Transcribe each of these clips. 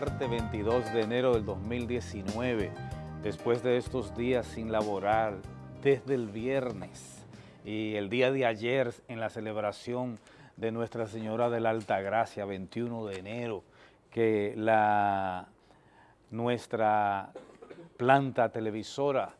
martes 22 de enero del 2019, después de estos días sin laborar, desde el viernes y el día de ayer en la celebración de Nuestra Señora de la Altagracia, 21 de enero, que la, nuestra planta televisora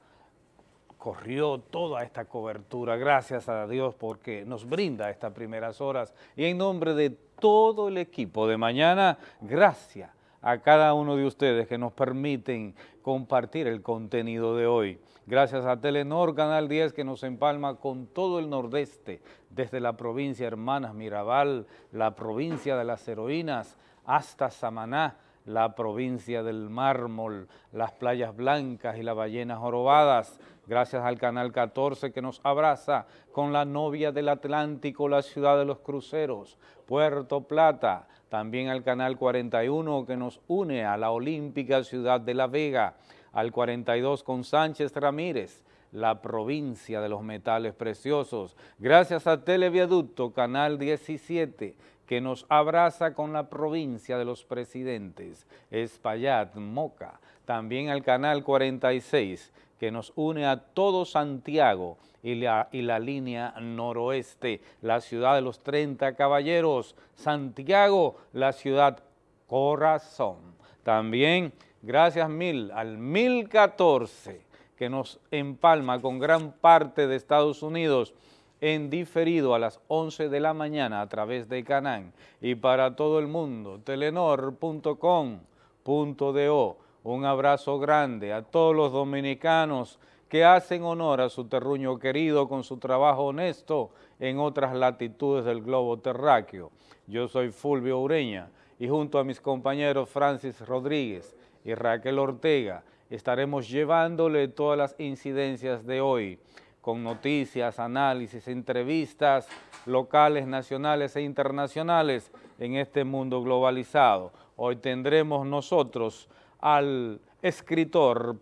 corrió toda esta cobertura, gracias a Dios porque nos brinda estas primeras horas. Y en nombre de todo el equipo de mañana, gracias a cada uno de ustedes que nos permiten compartir el contenido de hoy. Gracias a Telenor Canal 10 que nos empalma con todo el nordeste, desde la provincia Hermanas Mirabal, la provincia de las heroínas, hasta Samaná, la provincia del mármol, las playas blancas y las ballenas jorobadas, gracias al Canal 14 que nos abraza con la novia del Atlántico, la ciudad de los cruceros, Puerto Plata, también al Canal 41 que nos une a la olímpica ciudad de La Vega, al 42 con Sánchez Ramírez, la provincia de los metales preciosos, gracias a Televiaducto, Canal 17, que nos abraza con la provincia de los presidentes, Espaillat, Moca, también al Canal 46, que nos une a todo Santiago y la, y la línea noroeste, la ciudad de los 30 caballeros, Santiago, la ciudad corazón. También gracias mil al 1014 que nos empalma con gran parte de Estados Unidos en diferido a las 11 de la mañana a través de Canán y para todo el mundo, telenor.com.do. Un abrazo grande a todos los dominicanos que hacen honor a su terruño querido con su trabajo honesto en otras latitudes del globo terráqueo. Yo soy Fulvio Ureña y junto a mis compañeros Francis Rodríguez y Raquel Ortega estaremos llevándole todas las incidencias de hoy con noticias, análisis, entrevistas locales, nacionales e internacionales en este mundo globalizado. Hoy tendremos nosotros al escritor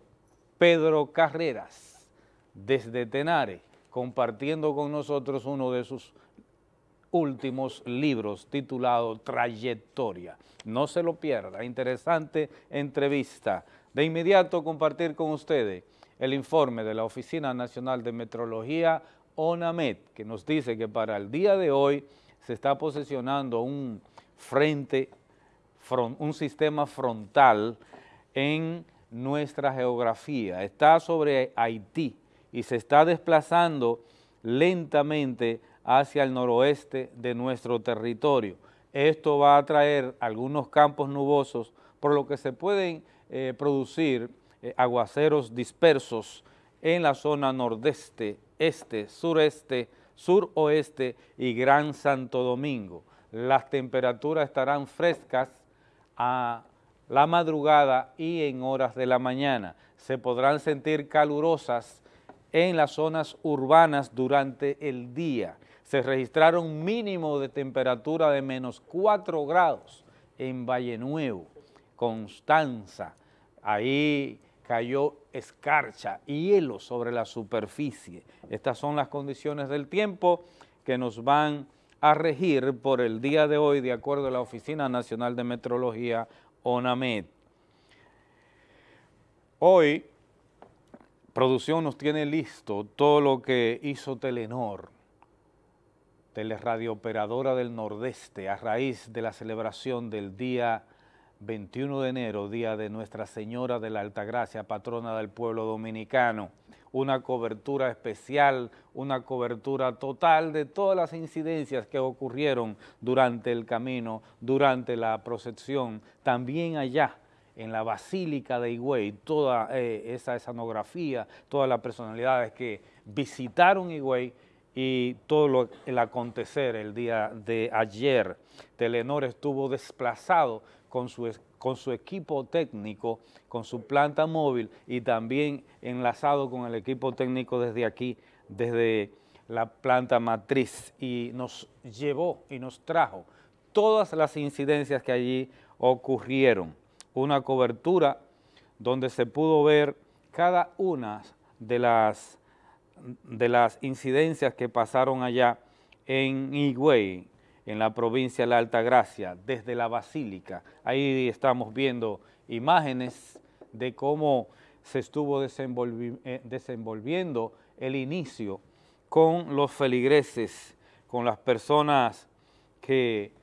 Pedro Carreras desde Tenare, compartiendo con nosotros uno de sus últimos libros titulado Trayectoria. No se lo pierda, interesante entrevista. De inmediato compartir con ustedes el informe de la Oficina Nacional de Metrología, ONAMET, que nos dice que para el día de hoy se está posesionando un frente, un sistema frontal en nuestra geografía. Está sobre Haití y se está desplazando lentamente hacia el noroeste de nuestro territorio. Esto va a traer algunos campos nubosos, por lo que se pueden eh, producir eh, aguaceros dispersos en la zona nordeste, este, sureste, suroeste y Gran Santo Domingo. Las temperaturas estarán frescas a la madrugada y en horas de la mañana. Se podrán sentir calurosas en las zonas urbanas durante el día. Se registraron mínimo de temperatura de menos 4 grados en Valle Nuevo, Constanza, ahí cayó escarcha, y hielo sobre la superficie. Estas son las condiciones del tiempo que nos van a regir por el día de hoy de acuerdo a la Oficina Nacional de Metrología, ONAMED. Hoy, producción nos tiene listo todo lo que hizo Telenor, teleradiooperadora del Nordeste, a raíz de la celebración del Día 21 de enero, día de Nuestra Señora de la Altagracia, patrona del pueblo dominicano, una cobertura especial, una cobertura total de todas las incidencias que ocurrieron durante el camino, durante la procesión, también allá en la Basílica de Higüey, toda eh, esa escenografía, todas las personalidades que visitaron Higüey y todo lo, el acontecer el día de ayer. Telenor estuvo desplazado con su, con su equipo técnico, con su planta móvil y también enlazado con el equipo técnico desde aquí, desde la planta matriz y nos llevó y nos trajo todas las incidencias que allí ocurrieron. Una cobertura donde se pudo ver cada una de las, de las incidencias que pasaron allá en Higüey, en la provincia de la Altagracia, desde la Basílica. Ahí estamos viendo imágenes de cómo se estuvo eh, desenvolviendo el inicio con los feligreses, con las personas que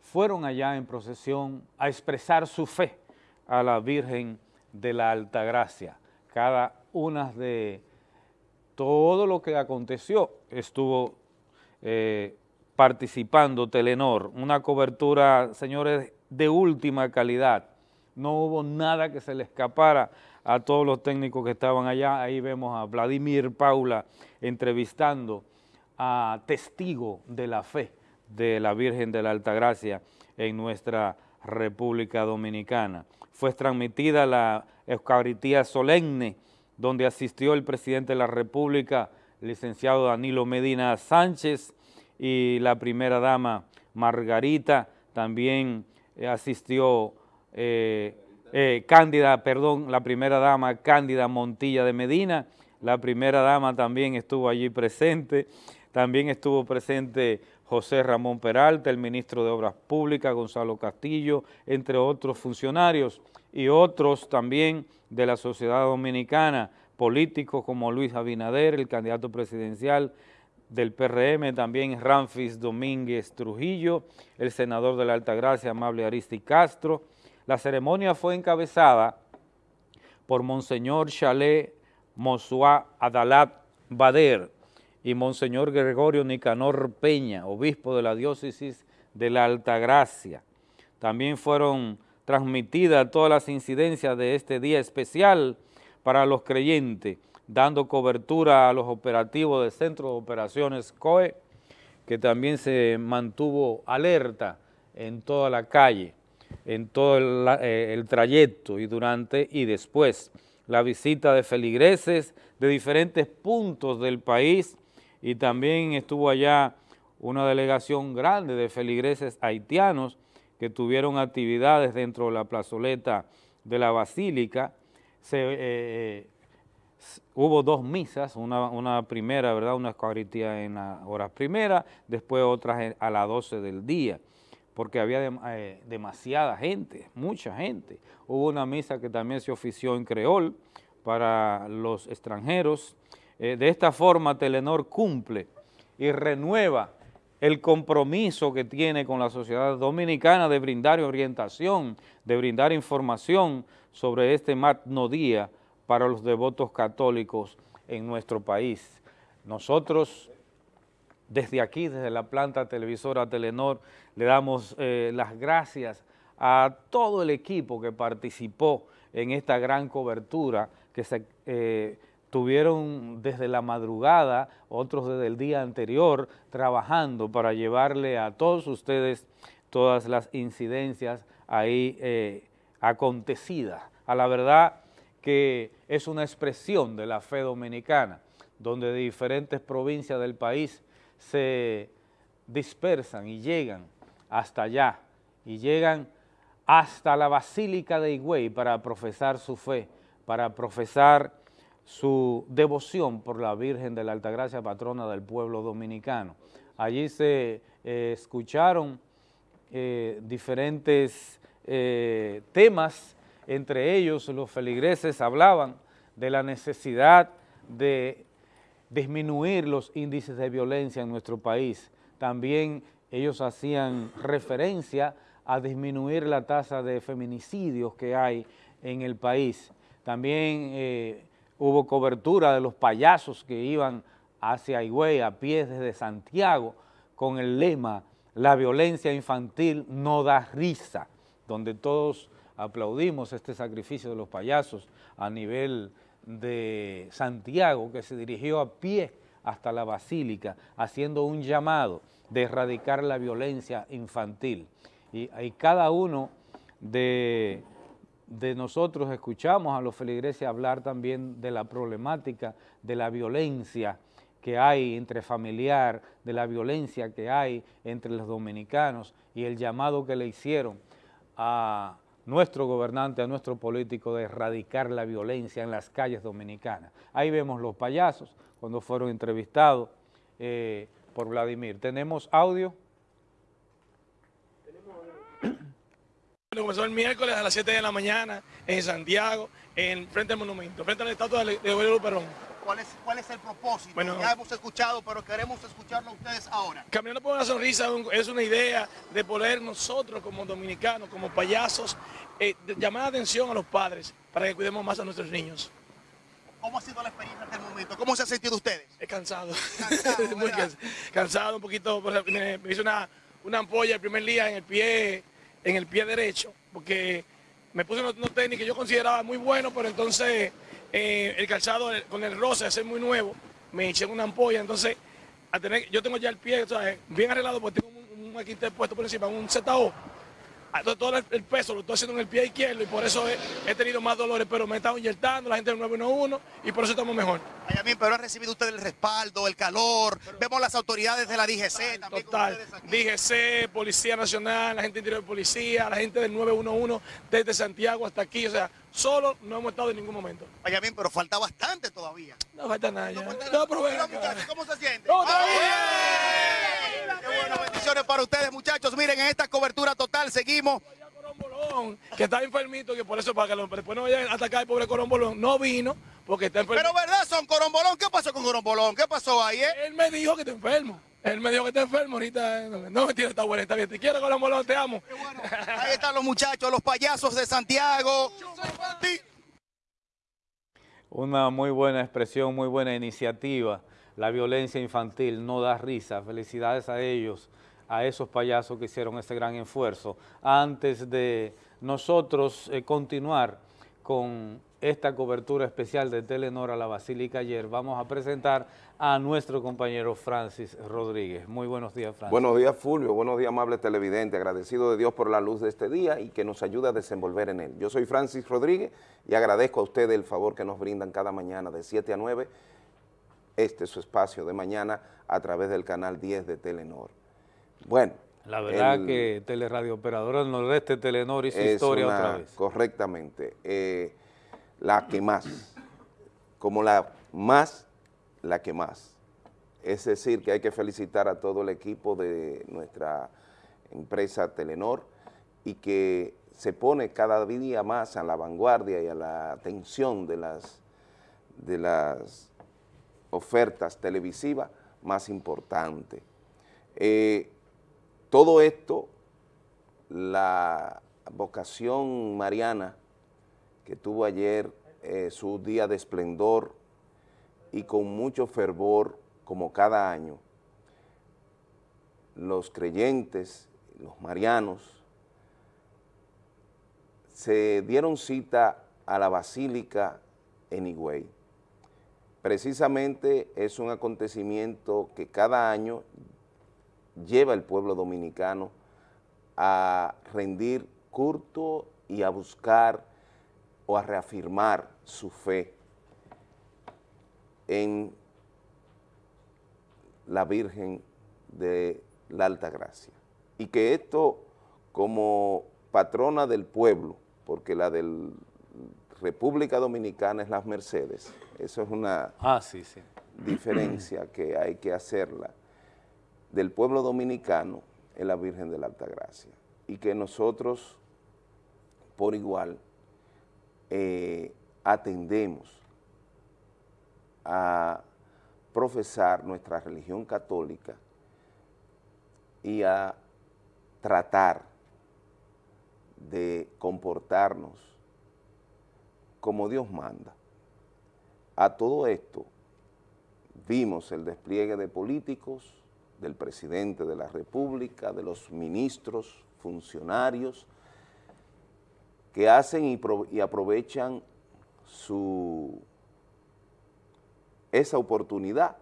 fueron allá en procesión a expresar su fe a la Virgen de la Altagracia. Cada una de todo lo que aconteció estuvo eh, participando Telenor, una cobertura, señores, de última calidad. No hubo nada que se le escapara a todos los técnicos que estaban allá. Ahí vemos a Vladimir Paula entrevistando a testigo de la fe de la Virgen de la Altagracia en nuestra República Dominicana. Fue transmitida la Eucaristía solemne donde asistió el presidente de la República, licenciado Danilo Medina Sánchez, y la primera dama Margarita, también eh, asistió eh, eh, Cándida, perdón, la primera dama Cándida Montilla de Medina, la primera dama también estuvo allí presente, también estuvo presente José Ramón Peralta, el ministro de Obras Públicas, Gonzalo Castillo, entre otros funcionarios y otros también de la sociedad dominicana, políticos como Luis Abinader, el candidato presidencial del PRM, también Ramfis Domínguez Trujillo, el senador de la Altagracia, Amable Aristi Castro. La ceremonia fue encabezada por Monseñor Chalet Mosua Adalat Bader y Monseñor Gregorio Nicanor Peña, obispo de la diócesis de la Altagracia. También fueron transmitidas todas las incidencias de este día especial para los creyentes, dando cobertura a los operativos del Centro de Operaciones COE, que también se mantuvo alerta en toda la calle, en todo el, eh, el trayecto y durante y después. La visita de feligreses de diferentes puntos del país y también estuvo allá una delegación grande de feligreses haitianos que tuvieron actividades dentro de la plazoleta de la Basílica. Se, eh, eh, hubo dos misas, una, primera, ¿verdad? Una Eucaristía en las horas primeras, después otras a las 12 del día, porque había eh, demasiada gente, mucha gente. Hubo una misa que también se ofició en creol para los extranjeros. de esta forma, Telenor cumple y renueva el compromiso que tiene con la sociedad dominicana de brindar orientación, de brindar información sobre este magno día para los devotos católicos en nuestro país. Nosotros, desde aquí, desde la planta televisora Telenor, le damos eh, las gracias a todo el equipo que participó en esta gran cobertura que se eh, tuvieron desde la madrugada, otros desde el día anterior, trabajando para llevarle a todos ustedes todas las incidencias ahí eh, acontecidas. A la verdad que es una expresión de la fe dominicana, donde de diferentes provincias del país se dispersan y llegan hasta allá, y llegan hasta la Basílica de Higüey para profesar su fe, para profesar su devoción por la Virgen de la Altagracia, patrona del pueblo dominicano. Allí se eh, escucharon eh, diferentes eh, temas, entre ellos los feligreses hablaban de la necesidad de disminuir los índices de violencia en nuestro país. También ellos hacían referencia a disminuir la tasa de feminicidios que hay en el país. También hubo cobertura de los payasos que iban hacia Higüey a pies desde Santiago con el lema la violencia infantil no da risa, donde todos aplaudimos este sacrificio de los payasos a nivel de Santiago, que se dirigió a pie hasta la Basílica, haciendo un llamado de erradicar la violencia infantil. Y, y cada uno de nosotros escuchamos a los feligreses hablar también de la problemática de la violencia que hay entre familiar, de la violencia que hay entre los dominicanos y el llamado que le hicieron a nuestro gobernante, a nuestro político de erradicar la violencia en las calles dominicanas. Ahí vemos los payasos cuando fueron entrevistados eh, por Vladimir. ¿Tenemos audio? Bueno, comenzó el miércoles a las 7 de la mañana en Santiago, en frente al monumento, frente a la estatua de Guerrero Perón. ¿Cuál es, ¿Cuál es el propósito? Bueno, ya hemos escuchado, pero queremos escucharlo a ustedes ahora. Caminando por una sonrisa es una idea de poder nosotros como dominicanos, como payasos, eh, llamar la atención a los padres para que cuidemos más a nuestros niños. ¿Cómo ha sido la experiencia hasta el momento? ¿Cómo se ha sentido ustedes? Es cansado. Cansado, Muy cansado, un poquito. Me, hice una, una ampolla el primer día en el pie, en el pie derecho, porque me puse unos, unos tenis que yo consideraba muy buenos, pero entonces eh, el calzado con el roce, es muy nuevo, me eché una ampolla, entonces a tener, yo tengo ya el pie bien arreglado porque tengo un, un aquí puesto por encima, un ZO, Ah, todo el peso lo estoy haciendo en el pie izquierdo y por eso he, tenido más dolores, pero me he estado inyectando, la gente del 911 y por eso estamos mejor. pero ha recibido usted el respaldo, el calor, vemos las autoridades de la DGC también. Total, DGC, Policía Nacional, la gente interior de policía, la gente del 911 desde Santiago hasta aquí, o sea, solo no hemos estado en ningún momento. Vaya bien, pero falta bastante todavía. No falta nada ya. No, pero ¿cómo se siente? ¡No, bendiciones para ustedes, muchachos. Miren, en esta cobertura total seguimos que está enfermito, que por eso para que después no vayan a atacar al pobre Corombolón, no vino porque está enfermo. Pero verdad, son Corombolón, ¿qué pasó con Corombolón? ¿Qué pasó ahí, eh? Él me dijo que está enfermo. Él me dijo que está enfermo ahorita. No, me tiene esta buena, está bien. Te quiero, Corombolón, te amo. Ahí están los muchachos, los payasos de Santiago. Una muy buena expresión, muy buena iniciativa la violencia infantil no da risa. Felicidades a ellos, a esos payasos que hicieron ese gran esfuerzo. Antes de nosotros eh, continuar con esta cobertura especial de Telenor a la Basílica ayer, vamos a presentar a nuestro compañero Francis Rodríguez. Muy buenos días, Francis. Buenos días, Fulvio. Buenos días, amable televidente. Agradecido de Dios por la luz de este día y que nos ayuda a desenvolver en él. Yo soy Francis Rodríguez y agradezco a ustedes el favor que nos brindan cada mañana de 7 a 9 este es su espacio de mañana a través del canal 10 de Telenor. Bueno. La verdad que Teleradio Operadora del Nordeste Telenor su historia otra vez. Correctamente. Eh, la que más. Como la más, la que más. Es decir, que hay que felicitar a todo el equipo de nuestra empresa Telenor y que se pone cada día más a la vanguardia y a la atención de las, de las ofertas televisivas más importantes. Eh, todo esto, la vocación mariana que tuvo ayer eh, su día de esplendor y con mucho fervor, como cada año, los creyentes, los marianos, se dieron cita a la Basílica en Higüey. Precisamente es un acontecimiento que cada año lleva el pueblo dominicano a rendir culto y a buscar o a reafirmar su fe en la Virgen de la Alta Gracia. Y que esto como patrona del pueblo, porque la del República Dominicana es las Mercedes. Eso es una ah, diferencia que hay que hacerla. Del pueblo dominicano es la Virgen de la Altagracia. Y que nosotros, por igual, eh, atendemos a profesar nuestra religión católica y a tratar de comportarnos como Dios manda. A todo esto vimos el despliegue de políticos, del presidente de la República, de los ministros, funcionarios, que hacen y, aprovechan su, esa oportunidad,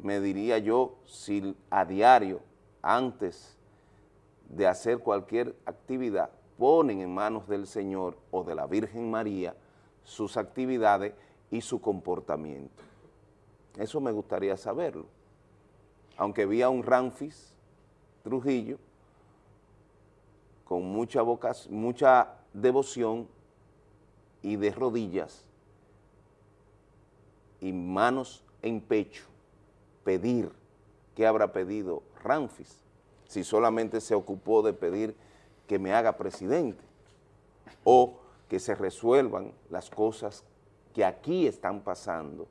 me diría yo, si a diario, antes de hacer cualquier actividad, ponen en manos del Señor o de la Virgen María sus actividades y su comportamiento. Eso me gustaría saberlo. Aunque vi a un Ramfis Trujillo con mucha, mucha devoción y de rodillas y manos en pecho, pedir, ¿qué habrá pedido Ramfis? Si solamente se ocupó de pedir que me haga presidente o que se resuelvan las cosas que aquí están pasando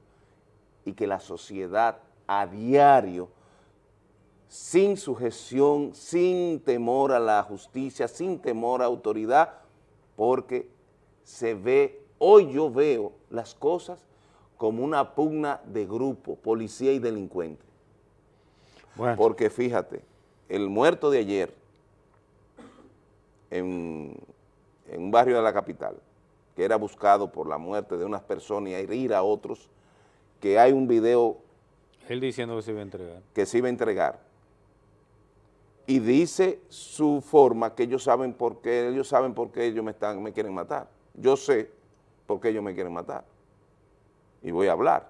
y que la sociedad a diario, sin sujeción, sin temor a la justicia, sin temor a autoridad, porque se ve, hoy yo veo las cosas como una pugna de grupo, policía y delincuente. Porque fíjate, el muerto de ayer en, un barrio de la capital, que era buscado por la muerte de unas personas y herir a otros, que hay un video... Él diciendo que se iba a entregar. Que se iba a entregar. Y dice su forma que ellos saben por qué, ellos saben por qué ellos me, están, me quieren matar. Yo sé por qué ellos me quieren matar. Y voy a hablar.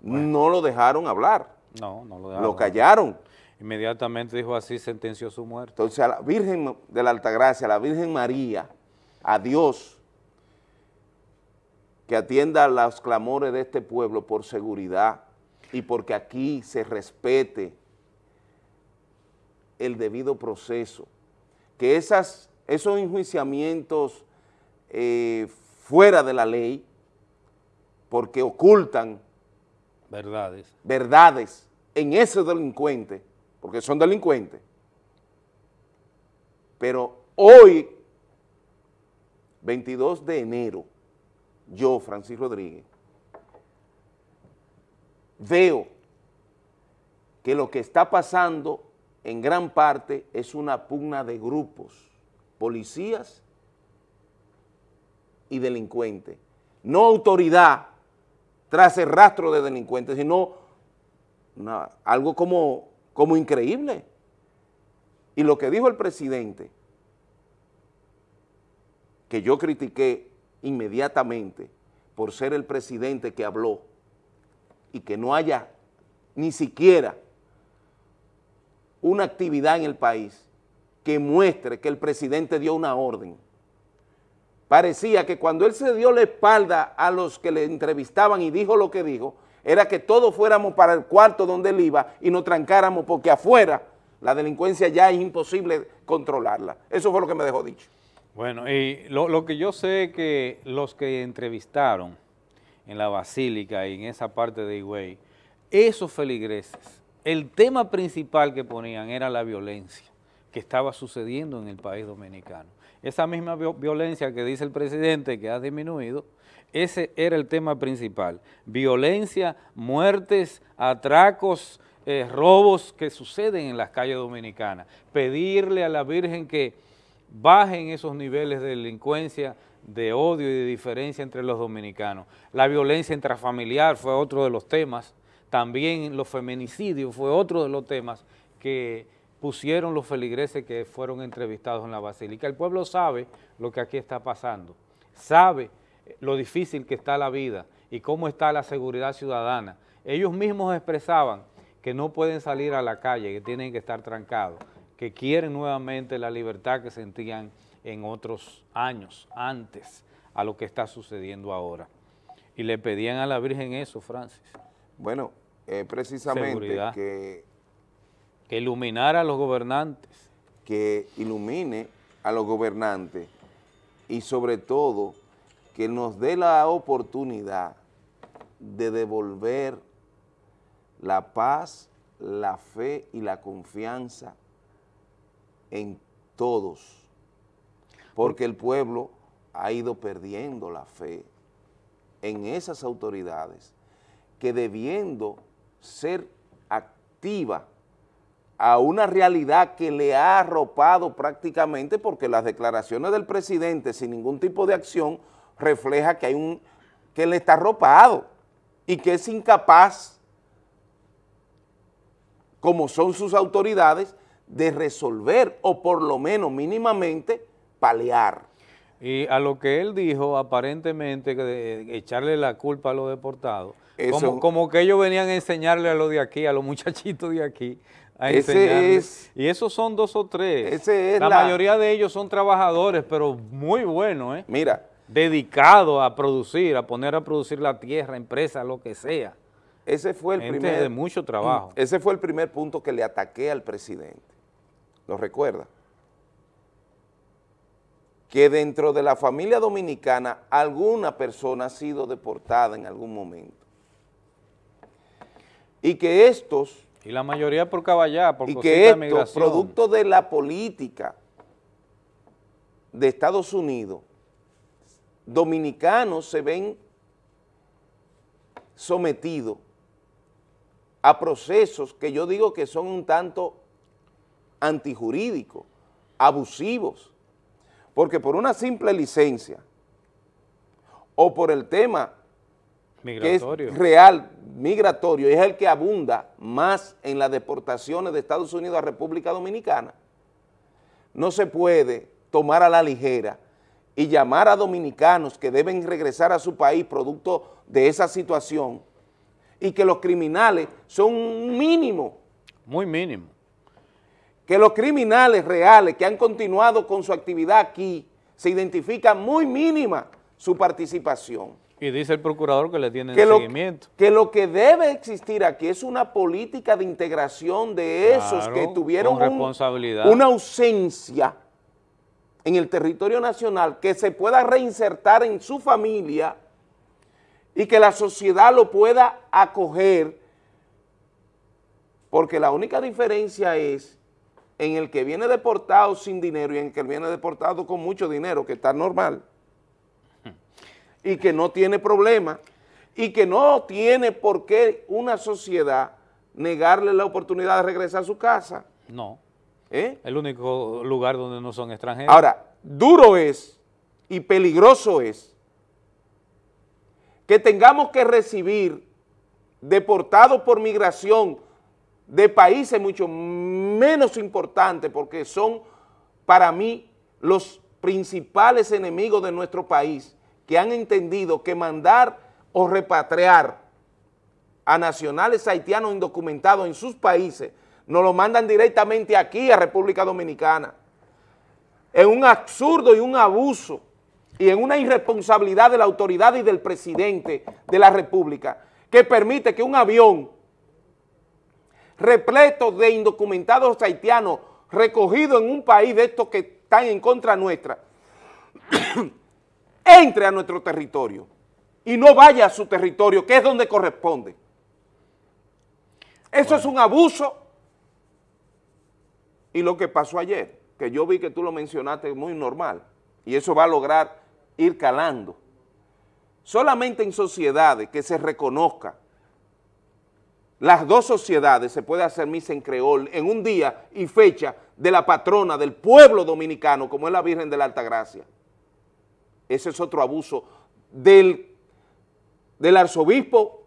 No lo dejaron hablar. No, no lo dejaron. Lo callaron. Inmediatamente dijo así, sentenció su muerte. Entonces a la Virgen de la Altagracia, a la Virgen María, a Dios, que atienda los clamores de este pueblo por seguridad y porque aquí se respete el debido proceso, que esas, esos enjuiciamientos eh, fuera de la ley, porque ocultan verdades, verdades en ese delincuente, porque son delincuentes. Pero hoy, 22 de enero, yo, Francis Rodríguez, veo que lo que está pasando en gran parte es una pugna de grupos, policías y delincuentes, no autoridad tras el rastro de delincuentes, sino algo como, como increíble. Y lo que dijo el presidente, que yo critiqué inmediatamente por ser el presidente que habló y que no haya ni siquiera una actividad en el país que muestre que el presidente dio una orden. Parecía que cuando él se dio la espalda a los que le entrevistaban y dijo lo que dijo, era que todos fuéramos para el cuarto donde él iba y nos trancáramos porque afuera la delincuencia ya es imposible controlarla. Eso fue lo que me dejó dicho. Bueno, y lo, que yo sé es que los que entrevistaron en la Basílica y en esa parte de Higüey, esos feligreses, el tema principal que ponían era la violencia que estaba sucediendo en el país dominicano. Esa misma violencia que dice el presidente que ha disminuido, ese era el tema principal. Violencia, muertes, atracos, eh, robos que suceden en las calles dominicanas. Pedirle a la Virgen que bajen esos niveles de delincuencia, de odio y de diferencia entre los dominicanos. La violencia intrafamiliar fue otro de los temas, también los feminicidios fue otro de los temas que pusieron los feligreses que fueron entrevistados en la Basílica. El pueblo sabe lo que aquí está pasando, sabe lo difícil que está la vida y cómo está la seguridad ciudadana. Ellos mismos expresaban que no pueden salir a la calle, que tienen que estar trancados, que quieren nuevamente la libertad que sentían en otros años, antes a lo que está sucediendo ahora. Y le pedían a la Virgen eso, Francis. Bueno, precisamente que... Que iluminara a los gobernantes. Que ilumine a los gobernantes y sobre todo que nos dé la oportunidad de devolver la paz, la fe y la confianza en todos, porque el pueblo ha ido perdiendo la fe en esas autoridades que debiendo ser activa a una realidad que le ha arropado prácticamente porque las declaraciones del presidente sin ningún tipo de acción refleja que hay un que le está arropado y que es incapaz, como son sus autoridades, de resolver o por lo menos mínimamente paliar. Y a lo que él dijo, aparentemente, de echarle la culpa a los deportados, como, como, que ellos venían a enseñarle a los de aquí, a los muchachitos de aquí, a enseñarles. y esos son dos o tres. la, mayoría de ellos son trabajadores, pero muy buenos, ¿eh? Mira, dedicado a producir, a poner a producir la tierra, empresa, lo que sea. Ese fue el primer... de mucho trabajo. Ese fue el primer punto que le ataqué al presidente. ¿Lo recuerda? que dentro de la familia dominicana alguna persona ha sido deportada en algún momento. Y que estos... Y la mayoría por caballá, por Y que estos, producto de la política de Estados Unidos, dominicanos se ven sometidos a procesos que yo digo que son un tanto antijurídicos, abusivos, porque por una simple licencia o por el tema migratorio. que es real, migratorio, es el que abunda más en las deportaciones de Estados Unidos a República Dominicana, no se puede tomar a la ligera y llamar a dominicanos que deben regresar a su país producto de esa situación y que los criminales son un mínimo, Muy mínimo. que los criminales reales que han continuado con su actividad aquí se identifica muy mínima su participación. Y dice el procurador que le tienen que lo, seguimiento. que lo que debe existir aquí es una política de integración de esos Claro, que tuvieron un- responsabilidad. una ausencia en el territorio nacional, que se pueda reinsertar en su familia y que la sociedad lo pueda acoger, porque la única diferencia es en el que viene deportado sin dinero y en el que viene deportado con mucho dinero, que está normal y que no tiene problema y que no tiene por qué una sociedad negarle la oportunidad de regresar a su casa. No. ¿eh? El único lugar donde no son extranjeros. Ahora, duro es y peligroso es que tengamos que recibir deportados por migración de países mucho menos importantes porque son para mí los principales enemigos de nuestro país que han entendido que mandar o repatriar a nacionales haitianos indocumentados en sus países nos lo mandan directamente aquí a República Dominicana. En un absurdo y un abuso y en una irresponsabilidad de la autoridad y del presidente de la República que permite que un avión repleto de indocumentados haitianos recogido en un país de estos que están en contra nuestra entre a nuestro territorio y no vaya a su territorio, que es donde corresponde. Eso es un abuso. Y lo que pasó ayer, que yo vi que tú lo mencionaste muy normal, y eso va a lograr ir calando. Solamente en sociedades que se reconozca, las dos sociedades se puede hacer misa en creol en un día y fecha de la patrona del pueblo dominicano, como es la Virgen de la Altagracia. Ese es otro abuso del, del arzobispo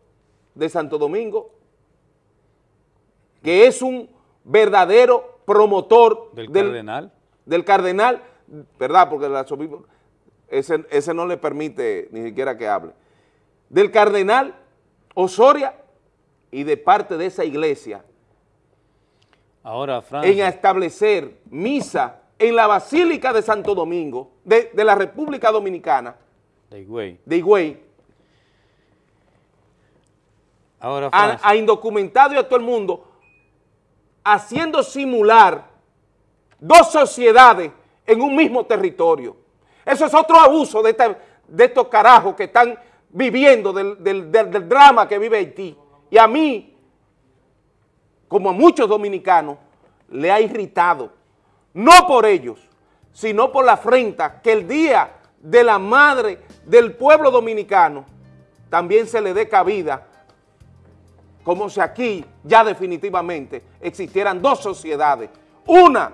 de Santo Domingo, que es un verdadero promotor del cardenal. del cardenal, ¿verdad? Porque el arzobispo, ese, ese no le permite ni siquiera que hable, del cardenal Osoria y de parte de esa iglesia Ahora, Francia. en establecer misa en la Basílica de Santo Domingo, de, de la República Dominicana, de Higüey. de Higüey, Ahora, a, a indocumentados y a todo el mundo, haciendo simular dos sociedades en un mismo territorio. Eso es otro abuso de, esta- de estos carajos que están viviendo del, del- del- del drama que vive Haití. Y a mí, como a muchos dominicanos, le ha irritado, no por ellos, sino por la afrenta que el día de la madre del pueblo dominicano también se le dé cabida como si aquí ya definitivamente existieran dos sociedades, una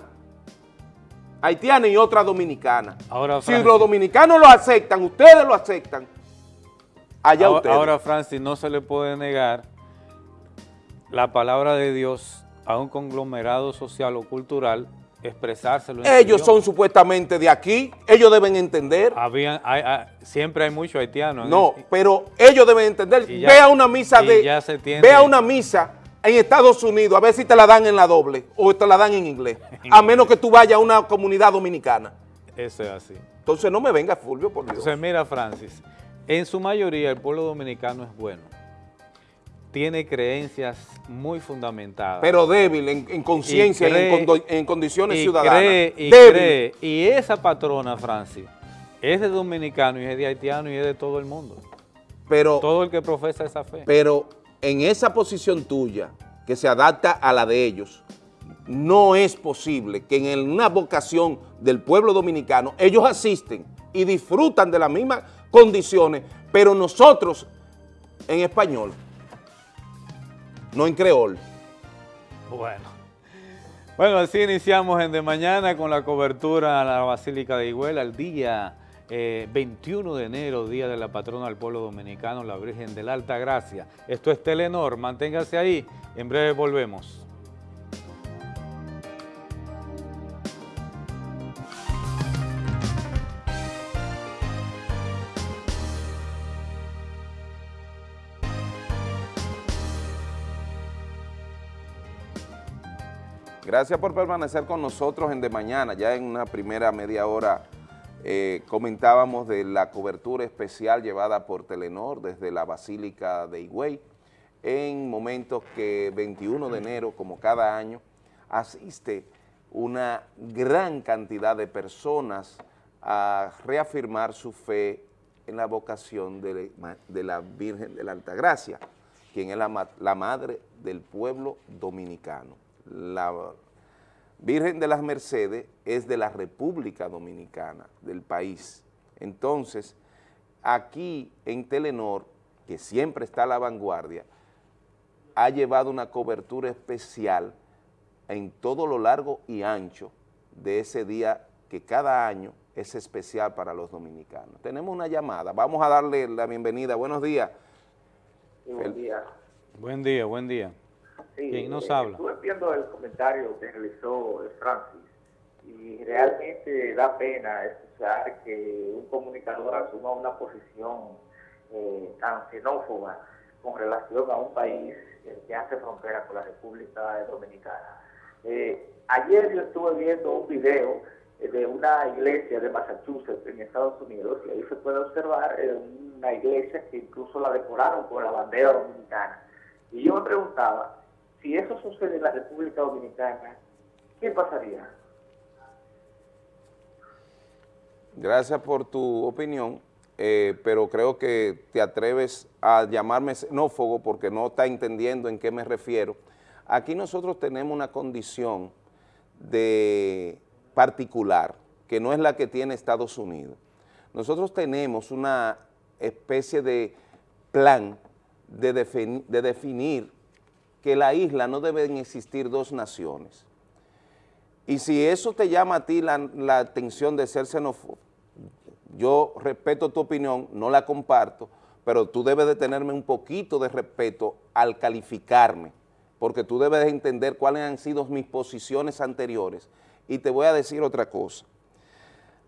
haitiana y otra dominicana. Ahora, si los dominicanos lo aceptan, ustedes lo aceptan, allá ahora, ustedes. ahora, Francis, no se le puede negar la palabra de Dios a un conglomerado social o cultural expresárselo ellos son idioma. supuestamente de aquí, ellos deben entender. Habían, hay- hay- siempre hay muchos haitianos. No, pero ellos deben entender. Ya- ve a una misa de. Ve a una misa en Estados Unidos, a ver si te la dan en la doble o te la dan en inglés. A menos que tú vayas a una comunidad dominicana. Eso es así. Entonces no me venga Fulvio, por Dios. Entonces, mira, Francis, en su mayoría el pueblo dominicano es bueno. Tiene creencias muy fundamentadas. Pero débil en, conciencia y, en, condiciones ciudadanas. Cree, y Cree, y esa patrona, Francis, es de dominicano y es de haitiano y es de todo el mundo. Pero, todo el que profesa esa fe. Pero en esa posición tuya, que se adapta a la de ellos, no es posible que en una vocación del pueblo dominicano ellos asisten y disfrutan de las mismas condiciones, pero nosotros en español, no en creol. Bueno. Bueno, así iniciamos en De Mañana con la cobertura a la Basílica de Higüela el día 21 eh, de enero, Día de la Patrona del Pueblo Dominicano, la Virgen de la Alta Gracia. Esto es Telenor, manténgase ahí, en breve volvemos. Gracias por permanecer con nosotros en De Mañana. Ya en una primera media hora eh, comentábamos de la cobertura especial llevada por Telenor desde la Basílica de Higüey en momentos que 21 de enero, como cada año, asiste una gran cantidad de personas a reafirmar su fe en la vocación de, la Virgen de la Altagracia, quien es la, la madre del pueblo dominicano. La Virgen de las Mercedes es de la República Dominicana, del país. Entonces, aquí en Telenor, que siempre está a la vanguardia, ha llevado una cobertura especial en todo lo largo y ancho de ese día que cada año es especial para los dominicanos. Tenemos una llamada, vamos a darle la bienvenida. Buenos días. buen día. Buen día, buen día. ¿Quién nos eh, habla? Estuve viendo el comentario que realizó Francis y realmente da pena escuchar que un comunicador asuma una posición eh, tan xenófoba con relación a un país que hace frontera con la República Dominicana. Eh, ayer yo estuve viendo un video de una iglesia de Massachusetts en Estados Unidos y ahí se puede observar una iglesia que incluso la decoraron con la bandera dominicana. Y yo me preguntaba, si eso sucede en la República Dominicana, ¿qué pasaría? Gracias por tu opinión, eh, pero creo que te atreves a llamarme xenófobo porque no está entendiendo en qué me refiero. Aquí nosotros tenemos una condición de particular, que no es la que tiene Estados Unidos. Nosotros tenemos una especie de plan de, de definir que la isla no deben existir dos naciones. Y si eso te llama a ti la, atención de ser xenófobo, yo respeto tu opinión, no la comparto, pero tú debes de tenerme un poquito de respeto al calificarme, porque tú debes de entender cuáles han sido mis posiciones anteriores. Y te voy a decir otra cosa.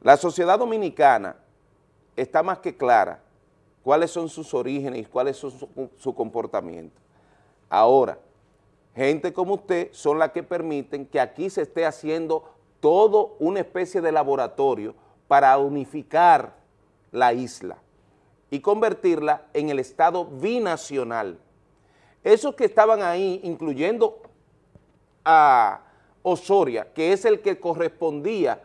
La sociedad dominicana está más que clara cuáles son sus orígenes y cuáles son su, su comportamiento. Ahora, gente como usted son las que permiten que aquí se esté haciendo todo una especie de laboratorio para unificar la isla y convertirla en el Estado binacional. Esos que estaban ahí, incluyendo a Osoria, que es el que correspondía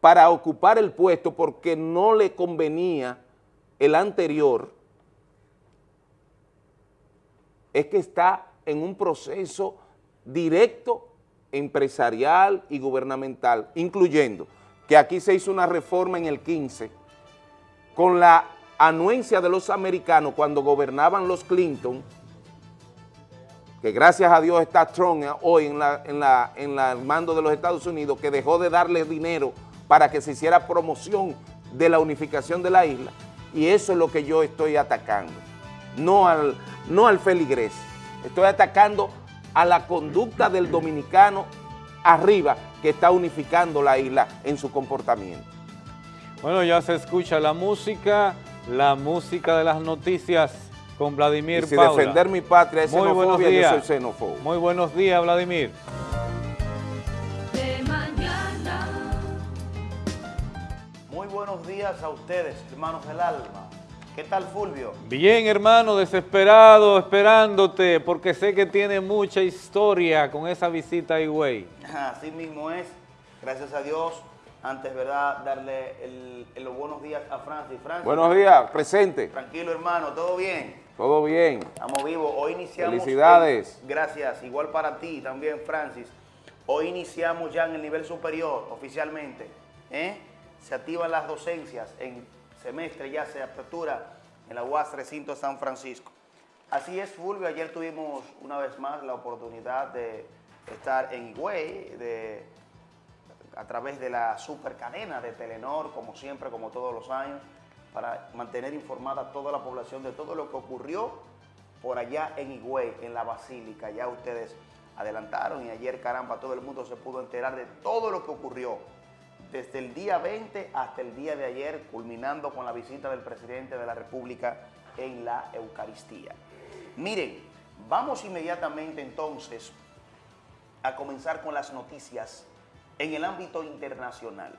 para ocupar el puesto porque no le convenía el anterior, es que está en un proceso directo empresarial y gubernamental, incluyendo que aquí se hizo una reforma en el 15 con la anuencia de los americanos cuando gobernaban los Clinton, que gracias a Dios está Trump hoy en, la, mando de los Estados Unidos, que dejó de darle dinero para que se hiciera promoción de la unificación de la isla, y eso es lo que yo estoy atacando, no al, no al feligrés. Estoy atacando a la conducta del dominicano arriba que está unificando la isla en su comportamiento. Bueno, ya se escucha la música, la música de las noticias con Vladimir y si defender mi patria es Muy xenofobia, yo soy xenófobo. Muy buenos días, Vladimir. De mañana. Muy buenos días a ustedes, hermanos del alma. ¿Qué tal, Fulvio? Bien, hermano, desesperado, esperándote, porque sé que tiene mucha historia con esa visita a Higüey. Así mismo es, gracias a Dios. Antes, ¿verdad?, darle el- el- los buenos días a Francis. Francis, Buenos días, presente. tranquilo, hermano, ¿todo bien? Todo bien. Estamos vivos. Hoy iniciamos... Felicidades. gracias. Igual para ti también, Francis. Hoy iniciamos ya en el nivel superior, oficialmente. ¿eh? Se activan las docencias en semestre, ya se apertura en la UAS Recinto San Francisco. Así es, Fulvio. Ayer tuvimos una vez más la oportunidad de estar en Higüey, de, a través de la supercadena de Telenor, como siempre, como todos los años, para mantener informada a toda la población de todo lo que ocurrió por allá en Higüey, en la Basílica. Ya ustedes adelantaron y ayer, caramba, todo el mundo se pudo enterar de todo lo que ocurrió desde el día 20 hasta el día de ayer, culminando con la visita del presidente de la República en la Eucaristía. Miren, vamos inmediatamente entonces a comenzar con las noticias en el ámbito internacional.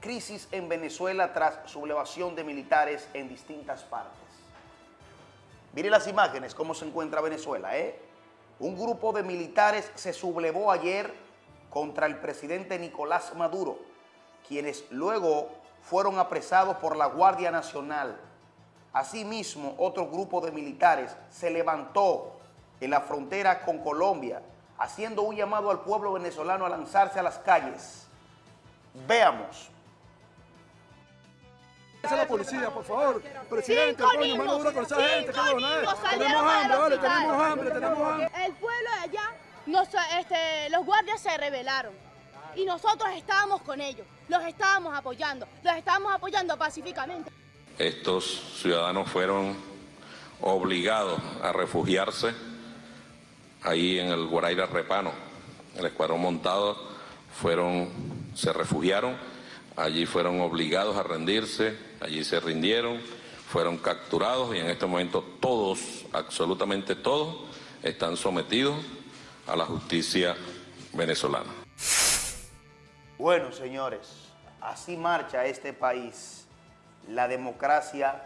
Crisis en Venezuela tras sublevación de militares en distintas partes. Miren las imágenes, cómo se encuentra Venezuela. ¿eh? Un grupo de militares se sublevó ayer contra el presidente Nicolás Maduro, quienes luego fueron apresados por la Guardia Nacional. Asimismo, otro grupo de militares se levantó en la frontera con Colombia, haciendo un llamado al pueblo venezolano a lanzarse a las calles. Veamos. Esa es la policía, por favor. Presidente, Cinco coño, mano dura niños, con esa gente, cinco cabrón. niños eh. Tenemos hambre, vale, tenemos hambre, tenemos hambre. El pueblo de allá, nos- este, los guardias se rebelaron y nosotros estábamos con ellos, los estábamos apoyando, los estábamos apoyando pacíficamente. Estos ciudadanos fueron obligados a refugiarse ahí en el Guaraira Repano. El escuadrón montado fueron, se refugiaron, allí fueron obligados a rendirse, allí se rindieron, fueron capturados y en este momento todos, absolutamente todos, están sometidos a la justicia venezolana. Bueno, señores, así marcha este país. La democracia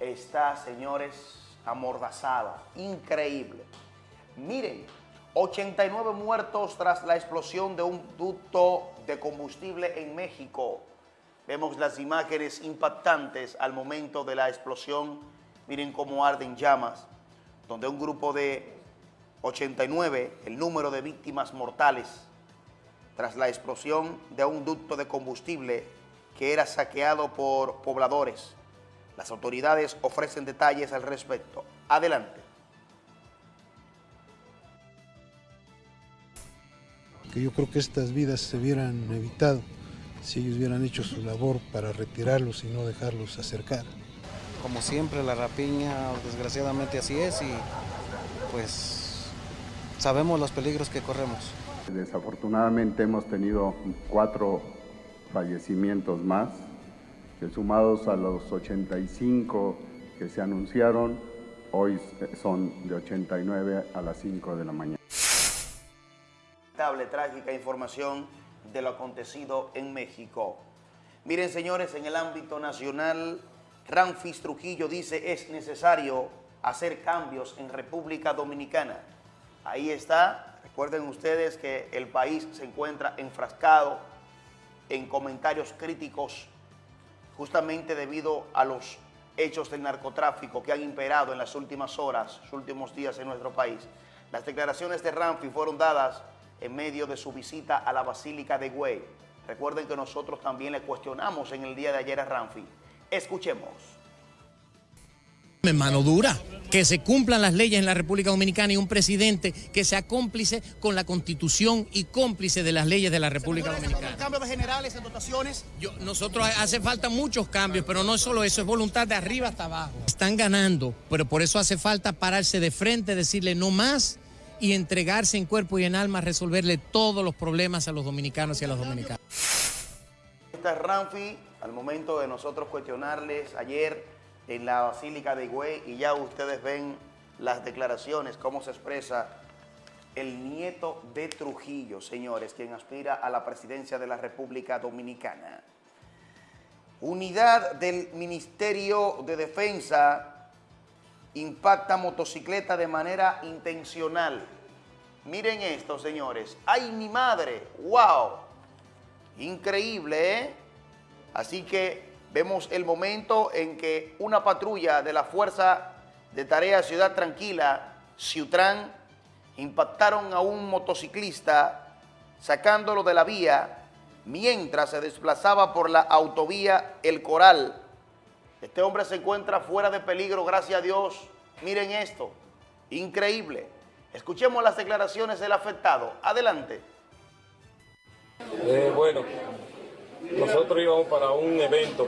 está, señores, amordazada. Increíble. Miren, 89 muertos tras la explosión de un ducto de combustible en México. Vemos las imágenes impactantes al momento de la explosión. Miren cómo arden llamas, donde un grupo de 89, el número de víctimas mortales, tras la explosión de un ducto de combustible que era saqueado por pobladores. Las autoridades ofrecen detalles al respecto. Adelante. que yo creo que estas vidas se hubieran evitado si ellos hubieran hecho su labor para retirarlos y no dejarlos acercar. Como siempre la rapiña desgraciadamente así es y pues sabemos los peligros que corremos. Desafortunadamente hemos tenido cuatro fallecimientos más, que sumados a los 85 que se anunciaron, hoy son de 89 a las 5 de la mañana. Lamentable, trágica información de lo acontecido en México. Miren, señores, en el ámbito nacional, Ramfis Trujillo dice es necesario hacer cambios en República Dominicana. Ahí está. Recuerden ustedes que el país se encuentra enfrascado en comentarios críticos justamente debido a los hechos del narcotráfico que han imperado en las últimas horas, los últimos días en nuestro país. Las declaraciones de Ramfi fueron dadas en medio de su visita a la Basílica de Güey. Recuerden que nosotros también le cuestionamos en el día de ayer a Ramfi. Escuchemos. Mano dura, que se cumplan las leyes en la República Dominicana y un presidente que sea cómplice con la constitución y cómplice de las leyes de la República Dominicana. cambios de generales en dotaciones. Yo, nosotros hace falta muchos cambios, pero no es solo eso, es voluntad de arriba hasta abajo. Están ganando, pero por eso hace falta pararse de frente, decirle no más y entregarse en cuerpo y en alma a resolverle todos los problemas a los dominicanos y a las dominicanas. Esta es Ramfi, al momento de nosotros cuestionarles ayer en la Basílica de Higüey y ya ustedes ven las declaraciones, cómo se expresa el nieto de Trujillo, señores, quien aspira a la presidencia de la República Dominicana. Unidad del Ministerio de Defensa impacta motocicleta de manera intencional. Miren esto, señores. ¡Ay, mi madre! ¡Wow! Increíble, ¿eh? Así que vemos el momento en que una patrulla de la Fuerza de Tarea Ciudad Tranquila, Ciutrán, impactaron a un motociclista sacándolo de la vía mientras se desplazaba por la autovía El Coral. Este hombre se encuentra fuera de peligro, gracias a Dios. Miren esto, increíble. Escuchemos las declaraciones del afectado. Adelante. Eh, bueno, nosotros íbamos para un evento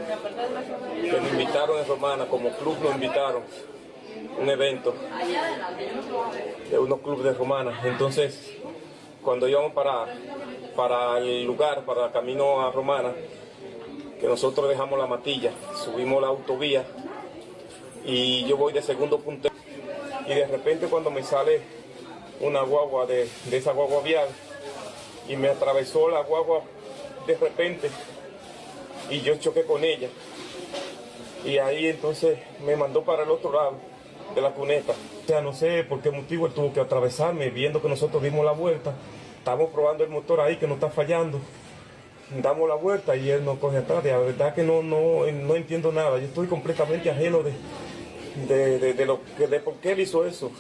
que nos invitaron en Romana, como club nos invitaron, un evento de unos clubes de Romana. Entonces, cuando íbamos para, para el lugar, para el camino a Romana, que nosotros dejamos la matilla, subimos la autovía y yo voy de segundo puntero y de repente cuando me sale una guagua de, de esa guagua vial y me atravesó la guagua de repente y yo choqué con ella y ahí entonces me mandó para el otro lado de la cuneta. O sea, no sé por qué motivo él tuvo que atravesarme, viendo que nosotros dimos la vuelta. Estamos probando el motor ahí que no está fallando. Damos la vuelta y él nos coge atrás. La verdad que no, no, no entiendo nada. Yo estoy completamente ajeno de, de, de, de lo, de por qué él hizo eso.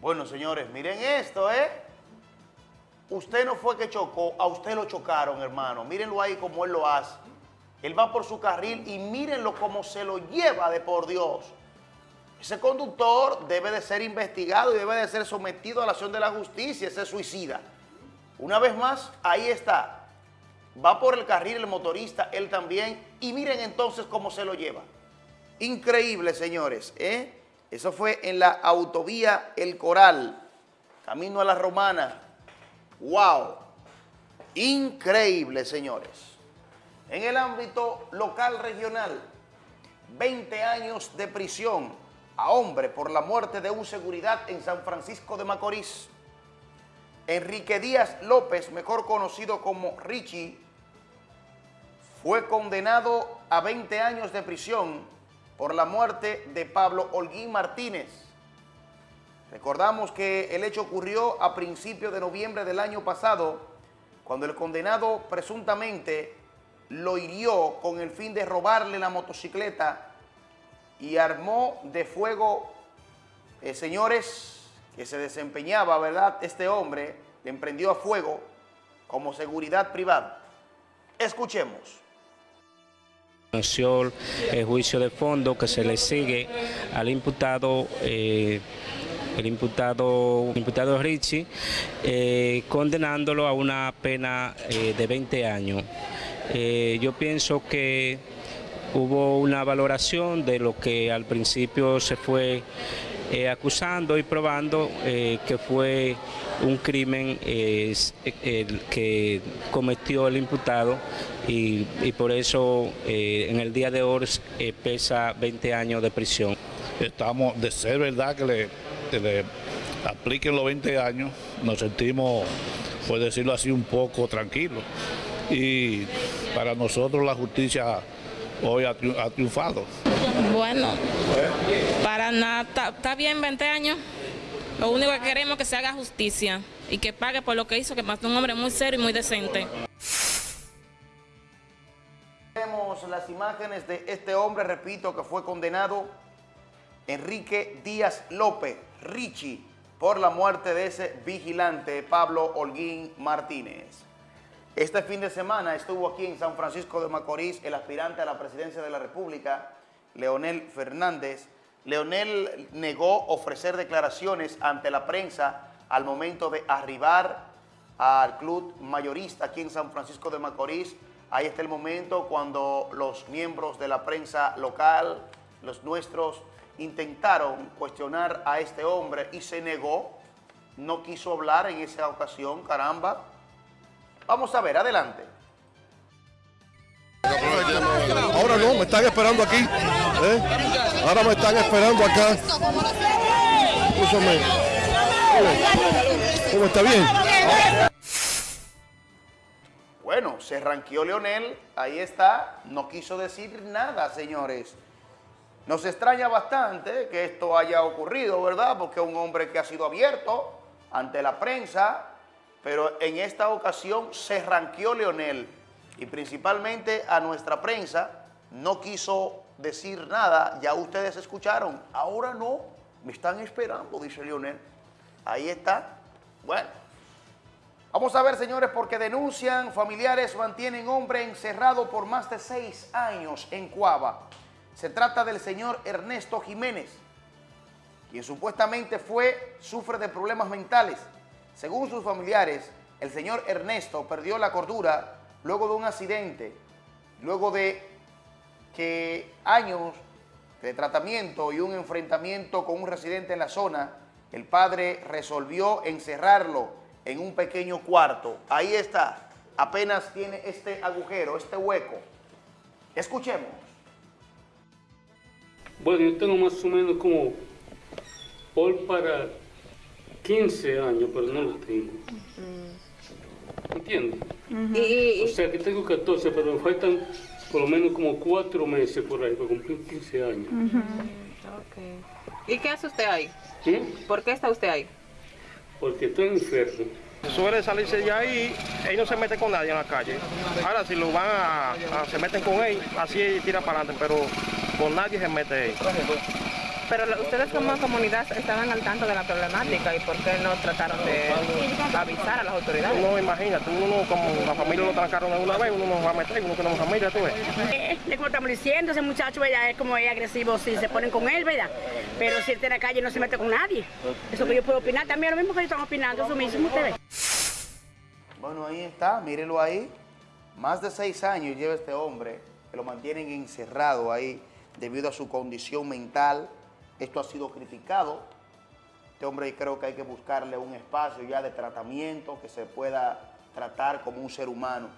Bueno, señores, miren esto, ¿eh? Usted no fue que chocó, a usted lo chocaron, hermano. Mírenlo ahí como él lo hace. Él va por su carril y mírenlo como se lo lleva de por Dios. Ese conductor debe de ser investigado y debe de ser sometido a la acción de la justicia, ese suicida. Una vez más, ahí está. Va por el carril el motorista, él también, y miren entonces cómo se lo lleva. Increíble, señores, ¿eh? Eso fue en la autovía El Coral, camino a la Romana. ¡Wow! Increíble, señores. En el ámbito local regional, 20 años de prisión a hombre por la muerte de un seguridad en San Francisco de Macorís. Enrique Díaz López, mejor conocido como Richie, fue condenado a 20 años de prisión por la muerte de Pablo Holguín Martínez. Recordamos que el hecho ocurrió a principios de noviembre del año pasado, cuando el condenado presuntamente lo hirió con el fin de robarle la motocicleta y armó de fuego, eh, señores, que se desempeñaba, ¿verdad? Este hombre le emprendió a fuego como seguridad privada. Escuchemos. El juicio de fondo que se le sigue al imputado, eh, el imputado, imputado Richie, eh, condenándolo a una pena eh, de 20 años. Eh, yo pienso que hubo una valoración de lo que al principio se fue acusando y probando que fue un crimen el que cometió el imputado y por eso en el día de hoy pesa 20 años de prisión. Estamos, de ser verdad que le, que le apliquen los 20 años, nos sentimos, por decirlo así, un poco tranquilos. Y para nosotros la justicia hoy ha, triun- ha triunfado. Bueno, para nada, está, bien 20 años. Lo único que queremos es que se haga justicia y que pague por lo que hizo, que mató a un hombre muy serio y muy decente. Vemos las imágenes de este hombre, repito, que fue condenado, Enrique Díaz López, Richie, por la muerte de ese vigilante, Pablo Holguín Martínez. Este fin de semana estuvo aquí en San Francisco de Macorís el aspirante a la presidencia de la República, Leonel Fernández. Leonel negó ofrecer declaraciones ante la prensa al momento de arribar al club mayorista aquí en San Francisco de Macorís. Ahí está el momento cuando los miembros de la prensa local, los nuestros, intentaron cuestionar a este hombre y se negó, no quiso hablar en esa ocasión, caramba. Vamos a ver, adelante. Ahora no, me están esperando aquí. ¿eh? Ahora me están esperando acá. ¿Cómo está bien? Bueno, bueno, se ranqueó Leonel, ahí está, no quiso decir nada, señores. Nos extraña bastante que esto haya ocurrido, ¿verdad? Porque un hombre que ha sido abierto ante la prensa, pero en esta ocasión se ranqueó Leonel y principalmente a nuestra prensa no quiso decir nada, ya ustedes escucharon, ahora no, me están esperando, dice Leonel. Ahí está. Bueno, vamos a ver, señores, porque denuncian, familiares mantienen hombre encerrado por más de seis años en Cuava. Se trata del señor Ernesto Jiménez, quien supuestamente fue, sufre de problemas mentales. Según sus familiares, el señor Ernesto perdió la cordura luego de un accidente, luego de que años de tratamiento y un enfrentamiento con un residente en la zona, el padre resolvió encerrarlo en un pequeño cuarto. Ahí está, apenas tiene este agujero, este hueco. Escuchemos. Bueno, yo tengo más o menos como por para 15 años, pero no lo tengo. ¿Entiendes? O sea que tengo 14, pero me faltan por lo menos como 4 meses por ahí para cumplir 15 años. ¿Y qué hace usted ahí? ¿Sí? ¿Por qué está usted ahí? Porque estoy enfermo. Suele salirse de ahí, él no se mete con nadie en la calle. Ahora si lo van a, a- se meten con él, así tira para adelante, pero con nadie se mete él. Pero ustedes como comunidad estaban al tanto de la problemática y por qué no trataron de avisar a las autoridades. No, imagínate, uno como la familia lo trancaron una vez, uno no va a meter, uno tenemos familia, tú ves. Eh, Es como estamos diciendo, ese muchacho ¿verdad? es como es agresivo si se ponen con él, ¿verdad? Pero si él está en la calle no se mete con nadie. Eso que yo puedo opinar también, lo mismo que ellos están opinando, eso mismo ustedes. Bueno, ahí está, mírenlo ahí. Más de seis años lleva este hombre, que lo mantienen encerrado ahí debido a su condición mental. Esto ha sido criticado. Este hombre creo que hay que buscarle un espacio ya de tratamiento que se pueda tratar como un ser humano.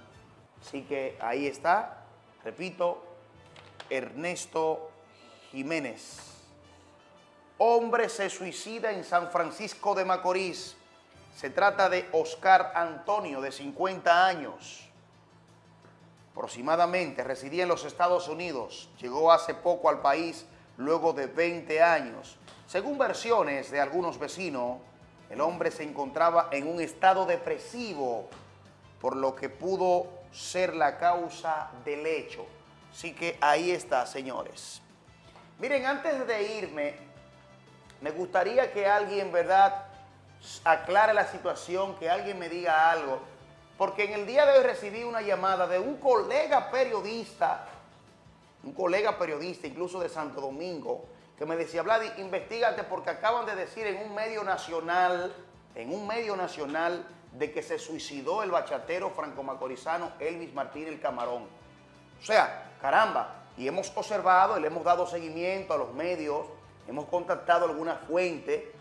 Así que ahí está, repito, Ernesto Jiménez. Hombre se suicida en San Francisco de Macorís. Se trata de Oscar Antonio, de 50 años. Aproximadamente residía en los Estados Unidos. Llegó hace poco al país luego de 20 años. Según versiones de algunos vecinos, el hombre se encontraba en un estado depresivo, por lo que pudo ser la causa del hecho. Así que ahí está, señores. Miren, antes de irme, me gustaría que alguien, ¿verdad?, aclare la situación, que alguien me diga algo. Porque en el día de hoy recibí una llamada de un colega periodista, un colega periodista incluso de Santo Domingo, que me decía, Vladi, investigate porque acaban de decir en un medio nacional, en un medio nacional, de que se suicidó el bachatero franco-macorizano Elvis Martín el Camarón. O sea, caramba, y hemos observado y le hemos dado seguimiento a los medios, hemos contactado alguna fuente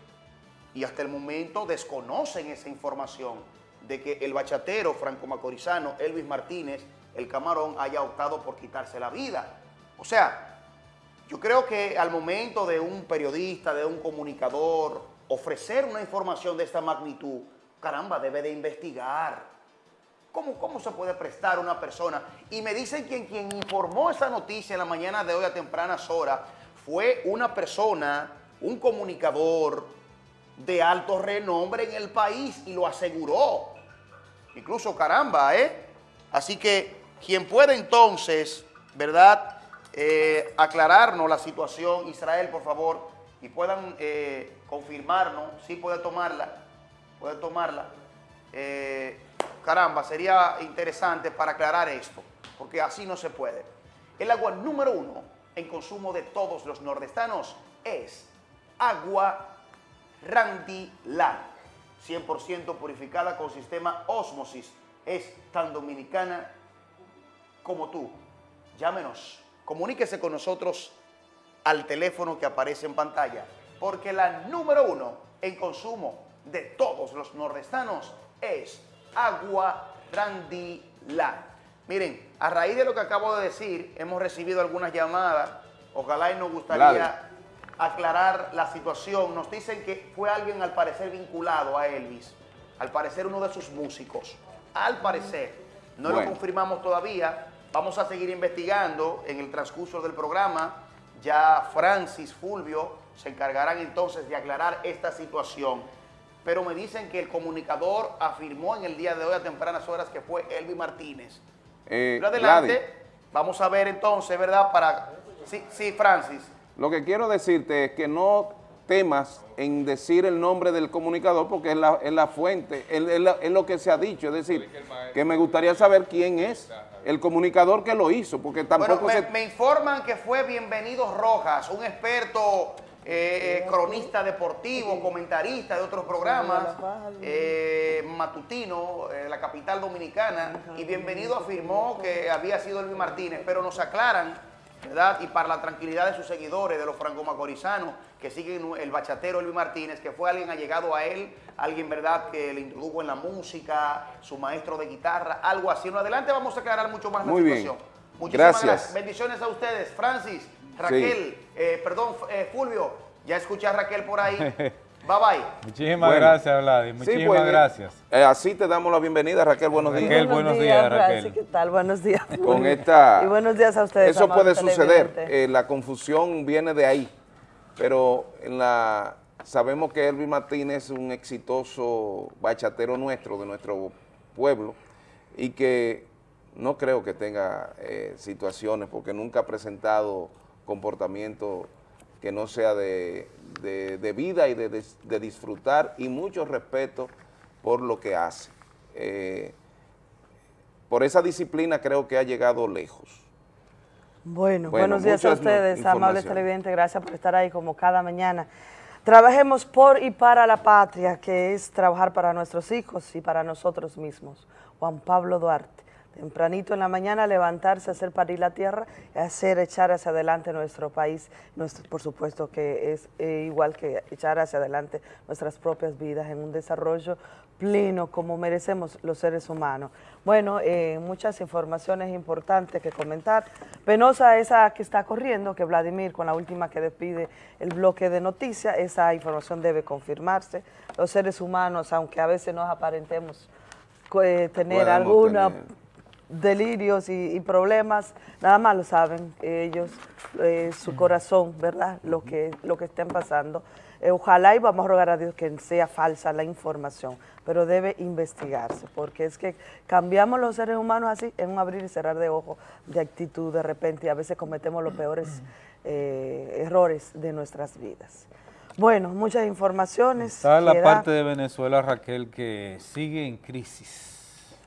y hasta el momento desconocen esa información de que el bachatero franco-macorizano Elvis Martínez, el Camarón, haya optado por quitarse la vida. O sea, yo creo que al momento de un periodista, de un comunicador, ofrecer una información de esta magnitud, caramba, debe de investigar. ¿Cómo, cómo se puede prestar una persona? Y me dicen que quien informó esa noticia en la mañana de hoy a tempranas horas fue una persona, un comunicador de alto renombre en el país y lo aseguró. Incluso caramba, ¿eh? Así que quien puede entonces, ¿verdad? Eh, aclararnos la situación, Israel, por favor, y puedan eh, confirmarnos, si puede tomarla, puede tomarla. Eh, caramba, sería interesante para aclarar esto, porque así no se puede. El agua número uno en consumo de todos los nordestanos es agua Randy Land, 100% purificada con sistema Osmosis. Es tan dominicana como tú. Llámenos, comuníquese con nosotros al teléfono que aparece en pantalla, porque la número uno en consumo de todos los nordestanos es agua Randy Land. Miren, a raíz de lo que acabo de decir, hemos recibido algunas llamadas. Ojalá y nos gustaría Claro. aclarar la situación. Nos dicen que fue alguien al parecer vinculado a Elvis, al parecer uno de sus músicos. Al parecer, No lo confirmamos todavía. Vamos a seguir investigando en el transcurso del programa. Ya Francis, Fulvio se encargarán entonces de aclarar esta situación. Pero me dicen que el comunicador afirmó en el día de hoy a tempranas horas que fue Elvi Martínez. Eh, Pero adelante, Gladys, vamos a ver entonces, ¿verdad? Para... Sí, sí, Francis. lo que quiero decirte es que no temas en decir el nombre del comunicador porque es la, es la fuente, es, es la- es lo que se ha dicho, es decir, que me gustaría saber quién es el comunicador que lo hizo, porque tampoco Bueno, me, se... me informan que fue Bienvenido Rojas, un experto eh, eh, cronista deportivo, comentarista de otros programas, eh, matutino, eh, la capital dominicana, y Bienvenido afirmó que había sido Elvi Martínez, pero nos aclaran, ¿verdad? Y para la tranquilidad de sus seguidores, de los franco-macorizanos, que siguen el bachatero Elvi Martínez, que fue alguien allegado a él, alguien, ¿verdad?, que le introdujo en la música, su maestro de guitarra, algo así. En adelante vamos a aclarar mucho más Muy la bien. situación. Muchísimas Gracias. Bendiciones a ustedes. Francis, Raquel, eh, perdón, eh, Fulvio, ya escuché a Raquel por ahí. Bye bye. Muchísimas Bueno. gracias, Vladi. Sí, Muchísimas pues, gracias. eh, así te damos la bienvenida, Raquel, buenos días. Raquel, buenos días, Francis, Raquel. ¿Qué tal? Buenos días. Con esta... Y buenos días a ustedes. Eso puede suceder, eh, la confusión viene de ahí, pero en la sabemos que Elvis Martínez es un exitoso bachatero nuestro, de nuestro pueblo, y que no creo que tenga eh, situaciones, porque nunca ha presentado comportamiento que no sea de, vida y de disfrutar, y mucho respeto por lo que hace. Eh, por esa disciplina creo que ha llegado lejos. Bueno, Bueno, buenos días a ustedes, amables televidentes. Gracias por estar ahí como cada mañana. Trabajemos por y para la patria, que es trabajar para nuestros hijos y para nosotros mismos. Juan Pablo Duarte. Tempranito en la mañana levantarse, hacer parir la tierra, y hacer echar hacia adelante nuestro país. Nuestro, por supuesto que es eh, igual que echar hacia adelante nuestras propias vidas en un desarrollo pleno como merecemos los seres humanos. Bueno, eh, muchas informaciones importantes que comentar. Penosa esa que está corriendo, que Vladimir con la última que despide el bloque de noticias, esa información debe confirmarse. Los seres humanos, aunque a veces nos aparentemos eh, tener tener. delirios y, y problemas, nada más lo saben ellos, eh, su corazón, ¿verdad? Lo que, lo que estén pasando. Eh, ojalá y vamos a rogar a Dios que sea falsa la información, pero debe investigarse, porque es que cambiamos los seres humanos así, en un abrir y cerrar de ojos, de actitud de repente, y a veces cometemos los peores eh, errores de nuestras vidas. Bueno, muchas informaciones. Está la parte de Venezuela, Raquel, que sigue en crisis.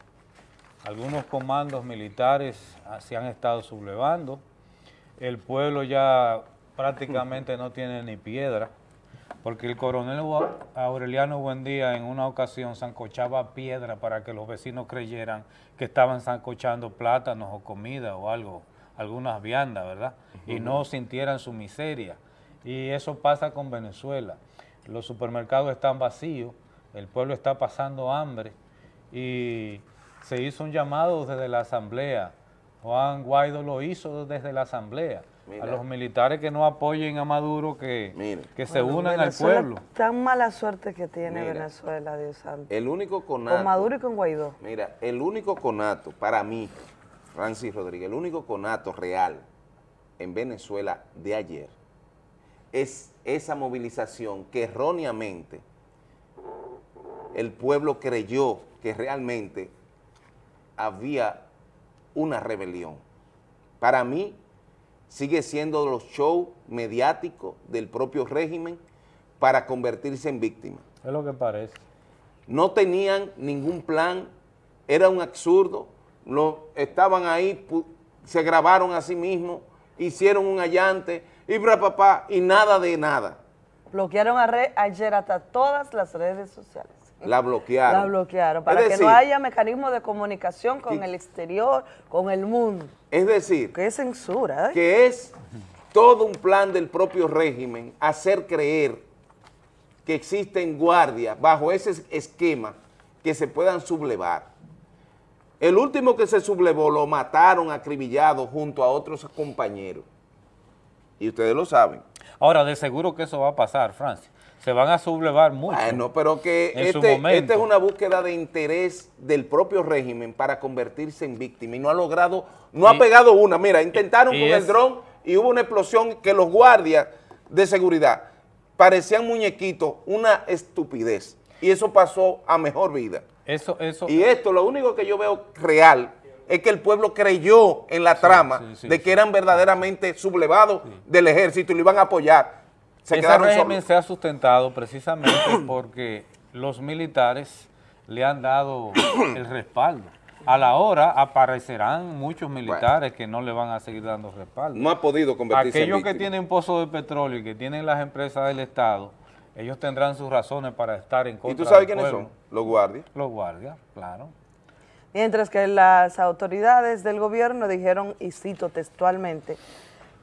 Algunos comandos militares se han estado sublevando. El pueblo ya prácticamente no tiene ni piedra, porque el coronel Aureliano Buendía en una ocasión zancochaba piedra para que los vecinos creyeran que estaban zancochando plátanos o comida o algo, algunas viandas, ¿verdad? Y no sintieran su miseria. Y eso pasa con Venezuela. Los supermercados están vacíos, el pueblo está pasando hambre y se hizo un llamado desde la asamblea. Juan Guaidó lo hizo desde la asamblea. Mira. A los militares que no apoyen a Maduro, que, que se Bueno, unan al pueblo. Tan mala suerte que tiene Mira. Venezuela, Dios santo. El único conato... Con Maduro y con Guaidó. Mira, el único conato, para mí, Francis Rodríguez, el único conato real en Venezuela de ayer es esa movilización que erróneamente el pueblo creyó que realmente había una rebelión. Para mí sigue siendo los shows mediáticos del propio régimen para convertirse en víctimas Es lo que parece. no tenían ningún plan, era un absurdo, lo, estaban ahí, se grabaron a sí mismos, hicieron un allante, y bra, papá, y nada de nada. Bloquearon a re- ayer hasta todas las redes sociales. La bloquearon. La bloquearon, para Es que decir, no haya mecanismo de comunicación con el exterior, con el mundo. Es decir, Qué censura, ¿eh? que es todo un plan del propio régimen hacer creer que existen guardias bajo ese esquema que se puedan sublevar. El último que se sublevó lo mataron acribillado junto a otros compañeros. Y ustedes lo saben. Ahora, de seguro que eso va a pasar, Francia. Se van a sublevar mucho. Bueno, pero que este, esta es una búsqueda de interés del propio régimen para convertirse en víctima y no ha logrado, no ha pegado una. Mira, intentaron y con es- el dron y hubo una explosión que los guardias de seguridad parecían muñequitos, una estupidez. Y eso pasó a mejor vida. Eso, eso, Y esto, lo único que yo veo real es que el pueblo creyó en la trama sí, de que eran verdaderamente sublevados del ejército y lo iban a apoyar. Se Ese régimen se ha sustentado precisamente porque los militares le han dado el respaldo. A la hora aparecerán muchos militares que no le van a seguir dando respaldo. No ha podido convertirse en Aquellos que tienen pozos de petróleo y que tienen las empresas del Estado, ellos tendrán sus razones para estar en contra ¿Y tú sabes quiénes pueblo. son? Los guardias. Los guardias, claro. Mientras que las autoridades del gobierno dijeron, y cito textualmente,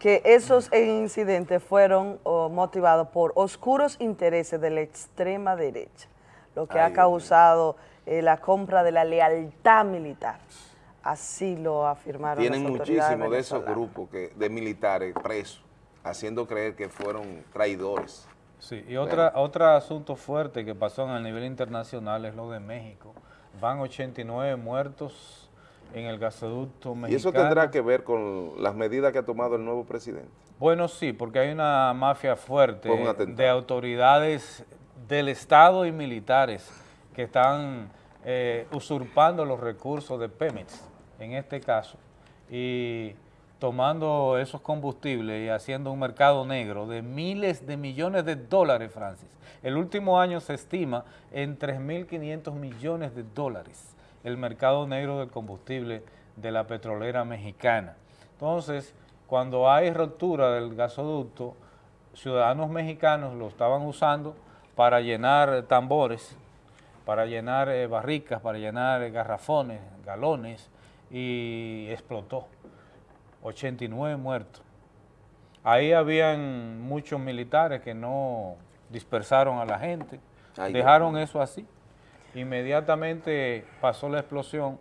que esos incidentes fueron oh, motivados por oscuros intereses de la extrema derecha, lo que Ay, ha causado eh, la compra de la lealtad militar. Así lo afirmaron Tienen las muchísimos de esos grupos que, de militares presos, haciendo creer que fueron traidores. Sí, y otra, otro asunto fuerte que pasó en el nivel internacional es lo de México. Van 89 muertos en el gasoducto mexicano. Y eso tendrá que ver con las medidas que ha tomado el nuevo presidente. Bueno, sí, porque hay una mafia fuerte de autoridades del Estado y militares que están eh, usurpando los recursos de Pemex, en este caso, y tomando esos combustibles y haciendo un mercado negro de miles de millones de dólares, Francis. El último año se estima en 3.500 millones de dólares el mercado negro del combustible de la petrolera mexicana. Entonces, cuando hay ruptura del gasoducto, ciudadanos mexicanos lo estaban usando para llenar tambores, para llenar eh, barricas, para llenar eh, garrafones, galones, y explotó. 89 muertos. Ahí habían muchos militares que no dispersaron a la gente, Ay, dejaron Dios eso así. Inmediatamente pasó la explosión,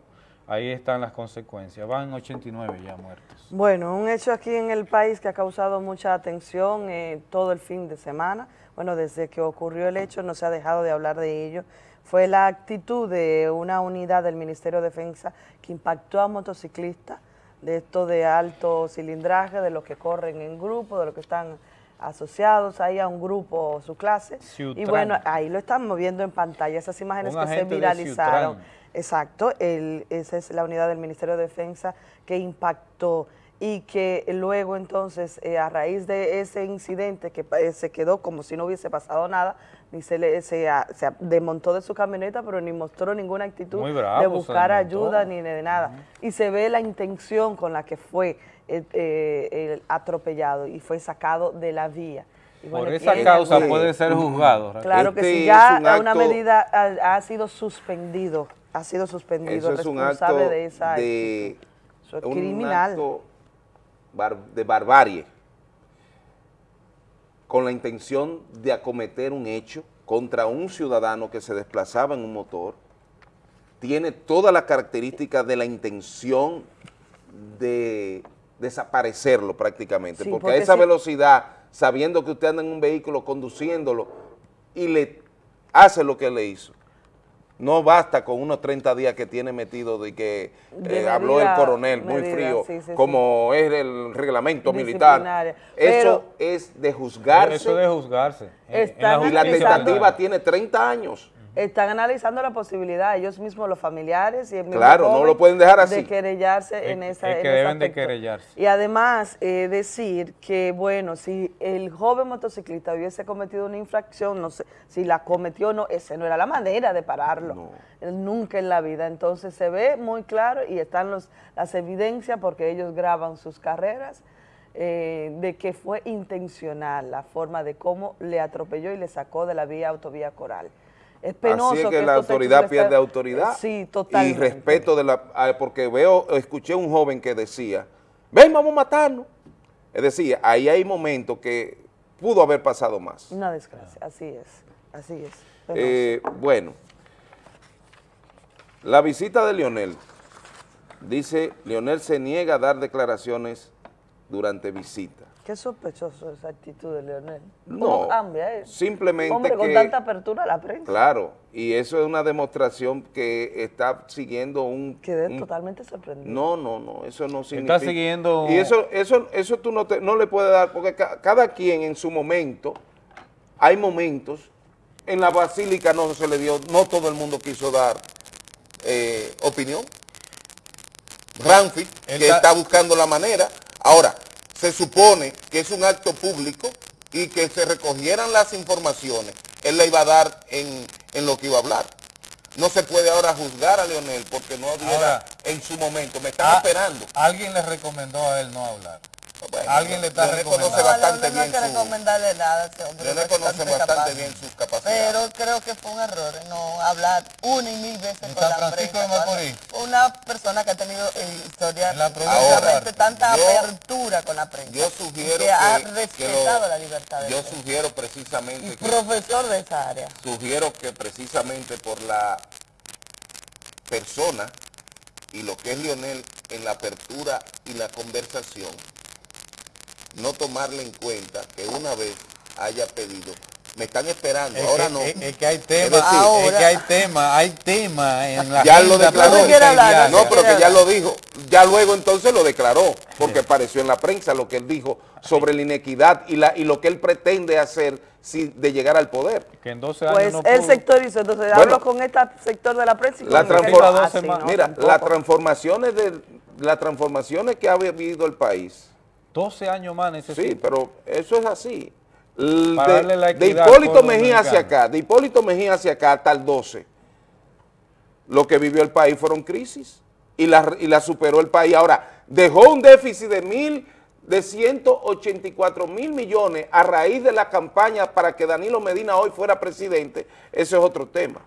ahí están las consecuencias. Van 89 ya muertos. Bueno, un hecho aquí en el país que ha causado mucha atención eh, todo el fin de semana, bueno, desde que ocurrió el hecho no se ha dejado de hablar de ello, fue la actitud de una unidad del Ministerio de Defensa que impactó a motociclistas de esto de alto cilindraje, de los que corren en grupo, de los que están asociados ahí a un grupo o su clase. Y bueno, ahí lo están viendo en pantalla, esas imágenes Un que se viralizaron. Exacto, el- esa es la unidad del Ministerio de Defensa que impactó y que luego entonces eh, a raíz de ese incidente que eh, se quedó como si no hubiese pasado nada, ni se, le, se, a- se a- desmontó de su camioneta, pero ni mostró ninguna actitud bravo, de buscar ayuda ni de nada. Y se ve la intención con la que fue eh, eh, el atropellado y fue sacado de la vía. Y Por bueno, esa ¿quién- causa puede ser juzgado. Claro que Este sí, ya un una medida ha, ha sido suspendido, ha sido suspendido, Eso es un responsable acto de esa de, actitud. Eso es un criminal. acto bar- de barbarie con la intención de acometer un hecho contra un ciudadano que se desplazaba en un motor, tiene todas las características de la intención de desaparecerlo prácticamente, Sí, porque, porque a esa si- velocidad, sabiendo que usted anda en un vehículo conduciéndolo y le hace lo que le hizo, no basta con unos 30 días que tiene metido de que De eh, habló el medida- coronel muy frío, sí, sí, sí. como es el reglamento militar. Eso Pero- es de juzgarse Eso de juzgarse. En- en Están y la tentativa tiene 30 años. Están analizando la posibilidad, ellos mismos, los familiares y el mismo Claro, no lo pueden dejar así. De querellarse Es- en esa es que en deben de querellarse. Y además, eh, decir que, bueno, si el joven motociclista hubiese cometido una infracción, no sé, si la cometió o no, esa no era la manera de pararlo. Nunca en la vida. Entonces se ve muy claro y están los, las evidencias porque ellos graban sus carreras eh, de que fue intencional la forma de cómo le atropelló y le sacó de la vía autovía Coral. Es penoso Así es que, que la autoridad pierde autoridad Sí, y totalmente. respeto de la ah, porque veo escuché un joven que decía ven vamos a matarnos es decir ahí hay momentos que pudo haber pasado más. Una desgracia, así es, así es. Eh, bueno. La visita de Lionel. Dice Lionel se niega a dar declaraciones durante visita Qué sospechoso esa actitud de Leonel. No, ¿Cómo cambia eso? simplemente Hombre, con que- tanta apertura a la prensa. Claro, y eso es una demostración que está siguiendo un... Quedé un- totalmente sorprendido. No, no, no, eso no significa... siguiendo- Y eso, eso, eso tú no, te- no le puedes dar, porque ca- cada quien en su momento, hay momentos, en la basílica no se le dio, no todo el mundo quiso dar eh, opinión. Ramfi, que Está- está buscando la manera. Ahora, se supone que es un acto público y que se recogieran las informaciones, él le iba a dar en, en lo que iba a hablar. No se puede ahora juzgar a Leonel porque no Ahora- en su momento. Me están Ah, esperando. Alguien le recomendó a él no hablar. Bueno, Alguien le está Leonel recomendando. conoce bastante no hay bien que su... recomendarle nada a ese hombre. Leonel es conoce bastante bien sus capacidades. Pero creo que fue un error no hablar una y mil veces con la Francisco prensa. de. Una persona que ha tenido eh, historia, la de tanta Yo- apertura con la prensa. Yo sugiero que, ha que- que respetado lo- la libertad de Yo prensa. sugiero precisamente Y que... profesor de esa área. sugiero que precisamente por la persona y lo que es Lionel en la apertura y la conversación, no tomarle en cuenta que una vez haya pedido, me están esperando, Es ahora que- no. Es, es que hay Es tema, decir, es que hay tema, hay tema en la ya lo declaró. presidencial. No, pero que ya lo dijo. Ya luego entonces lo declaró, porque apareció en la prensa lo que él dijo sobre la inequidad y, la, y lo que él pretende hacer si, de llegar al poder. Que en 12 años Pues no el pudo. sector hizo, entonces Bueno. hablo con este sector de la prensa y La transforma- Ah, sí, no, Mira, tampoco. las transformaciones de las transformaciones que ha vivido el país. 12 años más necesita. Sí, pero eso es así. De, la Hipólito Mejía hacia acá, de Hipólito Mejía hacia acá hasta el 12, lo que vivió el país fueron crisis y la, y la superó el país. Ahora, dejó un déficit de mil, de 184 mil millones a raíz de la campaña para que Danilo Medina hoy fuera presidente, ese es otro tema.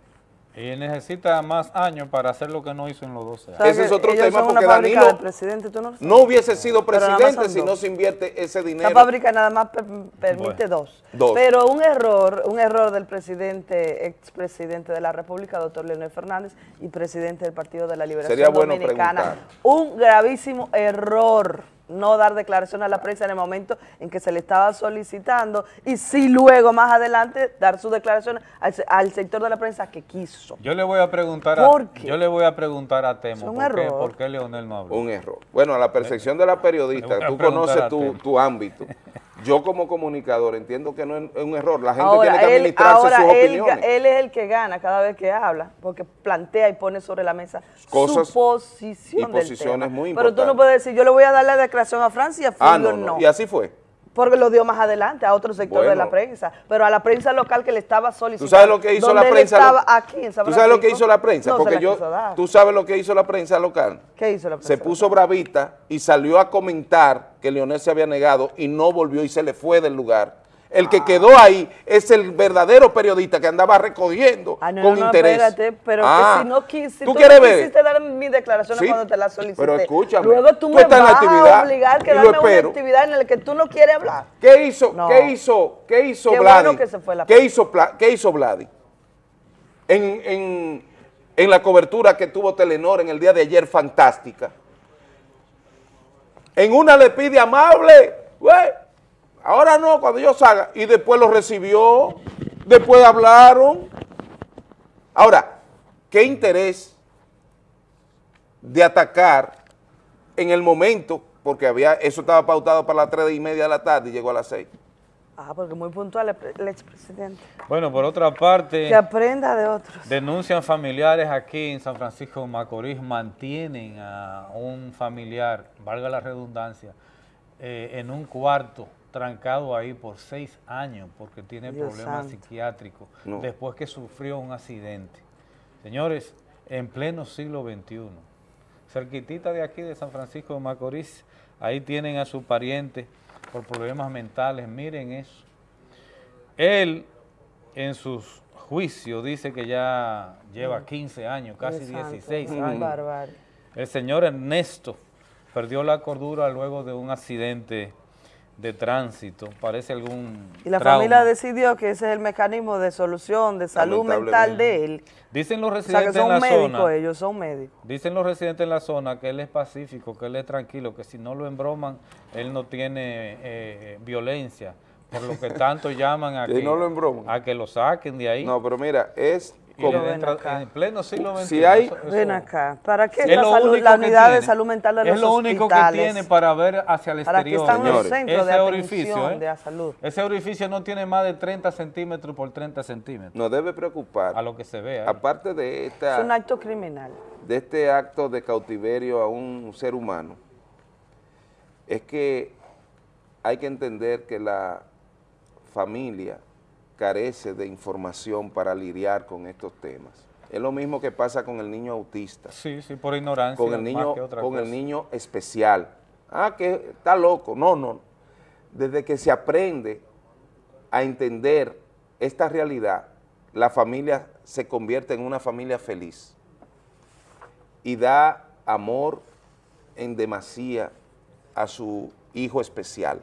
Y necesita más años para hacer lo que no hizo en los 12 años. ¿Sabes Ese es otro tema porque Danilo de presidente, ¿tú no? No hubiese sido presidente si no se invierte ese dinero. Esta fábrica nada más per- permite Bueno, dos. dos. Pero un error, un error del presidente, expresidente de la República, doctor Leonel Fernández, y presidente del Partido de la Liberación Sería bueno Dominicana. preguntar. Un gravísimo error no dar declaración a la prensa en el momento en que se le estaba solicitando y sí luego más adelante dar sus declaraciones al, se- al sector de la prensa que quiso. Yo le voy a preguntar a, ¿Por qué? yo le voy a preguntar a Temo Es un por qué, error. por qué Leonel no habló. Un error. Bueno, a la percepción de la periodista, a tú conoces a tu ámbito. Yo como comunicador entiendo que no es un error. La gente Ahora, tiene que él, administrarse ahora sus él, opiniones. él es el que gana cada vez que habla, porque plantea y pone sobre la mesa Cosas su posición y del posiciones tema. muy Pero tú no puedes decir, yo le voy a dar la declaración a Francia y a Fulvio ah, no, no. no, Y así fue. Porque lo dio más adelante a otro sector de Bueno. la prensa, pero a la prensa local que le estaba solicitando. ¿Tú sabes lo que hizo la prensa? estaba aquí en San ¿Tú sabes lo que hizo la prensa? no Porque yo, tú sabes lo que hizo la prensa local. ¿Qué hizo la prensa? Se puso bravita y salió a comentar que Leonel se había negado y no volvió y se le fue del lugar. El Ah. que quedó ahí es el verdadero periodista que andaba recogiendo Ah, no, con no, interés. espérate, pero Ah, que si no quis, si ¿tú tú, quieres no ver? quisiste dar mis declaraciones Sí, cuando te las solicité, pero escúchame, luego tú, tú me estás en la vas a obligar lo darme una actividad en la que tú no quieres hablar. ¿Qué hizo. ¿qué hizo, qué hizo Qué Vladi? bueno que se fue la ¿Qué hizo, qué hizo Vladi? En, en- en la cobertura que tuvo Telenor en el día de ayer, fantástica. En una le pide amable, güey, ahora no, cuando yo salga, y después lo recibió, después hablaron. Ahora, ¿qué interés de atacar en el momento, porque había eso estaba pautado para las tres y media de la tarde y llegó a las seis? Ah, porque muy puntual el, pre- el expresidente. Bueno, por otra parte, Que aprenda de otros. denuncian familiares aquí en San Francisco de Macorís, mantienen a un familiar, valga la redundancia, eh, en un cuarto trancado ahí por seis años porque tiene Dios problemas santo. psiquiátricos No. después que sufrió un accidente. Señores, en pleno siglo XXI, cerquitita de aquí de San Francisco de Macorís, ahí tienen a su pariente por problemas mentales, miren eso. Él en sus juicios dice que ya lleva 15 años, casi Dios santo, 16 qué años. El señor Ernesto perdió la cordura luego de un accidente de tránsito, parece algún Y la trauma. familia decidió que ese es el mecanismo de solución de salud mental de él. Dicen los O sea, que residentes en son la médicos zona, ellos, son médicos. dicen los residentes en la zona que él es pacífico, que él es tranquilo, que si no lo embroman, él no tiene eh, violencia, por lo que tanto llaman a Que que, no lo embroman. a que lo saquen de ahí. No, pero mira, es En pleno siglo XXI. Si hay- eso- eso- Ven acá, ¿para qué es la, salud- unidad de salud mental de los Es lo único que tiene para ver hacia el ¿Para exterior. están de Ese orificio, ¿eh? de la salud? Ese orificio no tiene más de 30 centímetros por 30 centímetros. Nos debe preocupar. A lo que se ve ahí. Aparte de esta... Es un acto criminal. de este acto de cautiverio a un ser humano es que hay que entender que la familia carece de información para lidiar con estos temas. Es lo mismo que pasa con el niño autista. Sí, sí, por ignorancia. Con el niño, con el niño especial. Ah, que está loco. No, no. Desde que se aprende a entender esta realidad, la familia se convierte en una familia feliz y da amor en demasía a su hijo especial.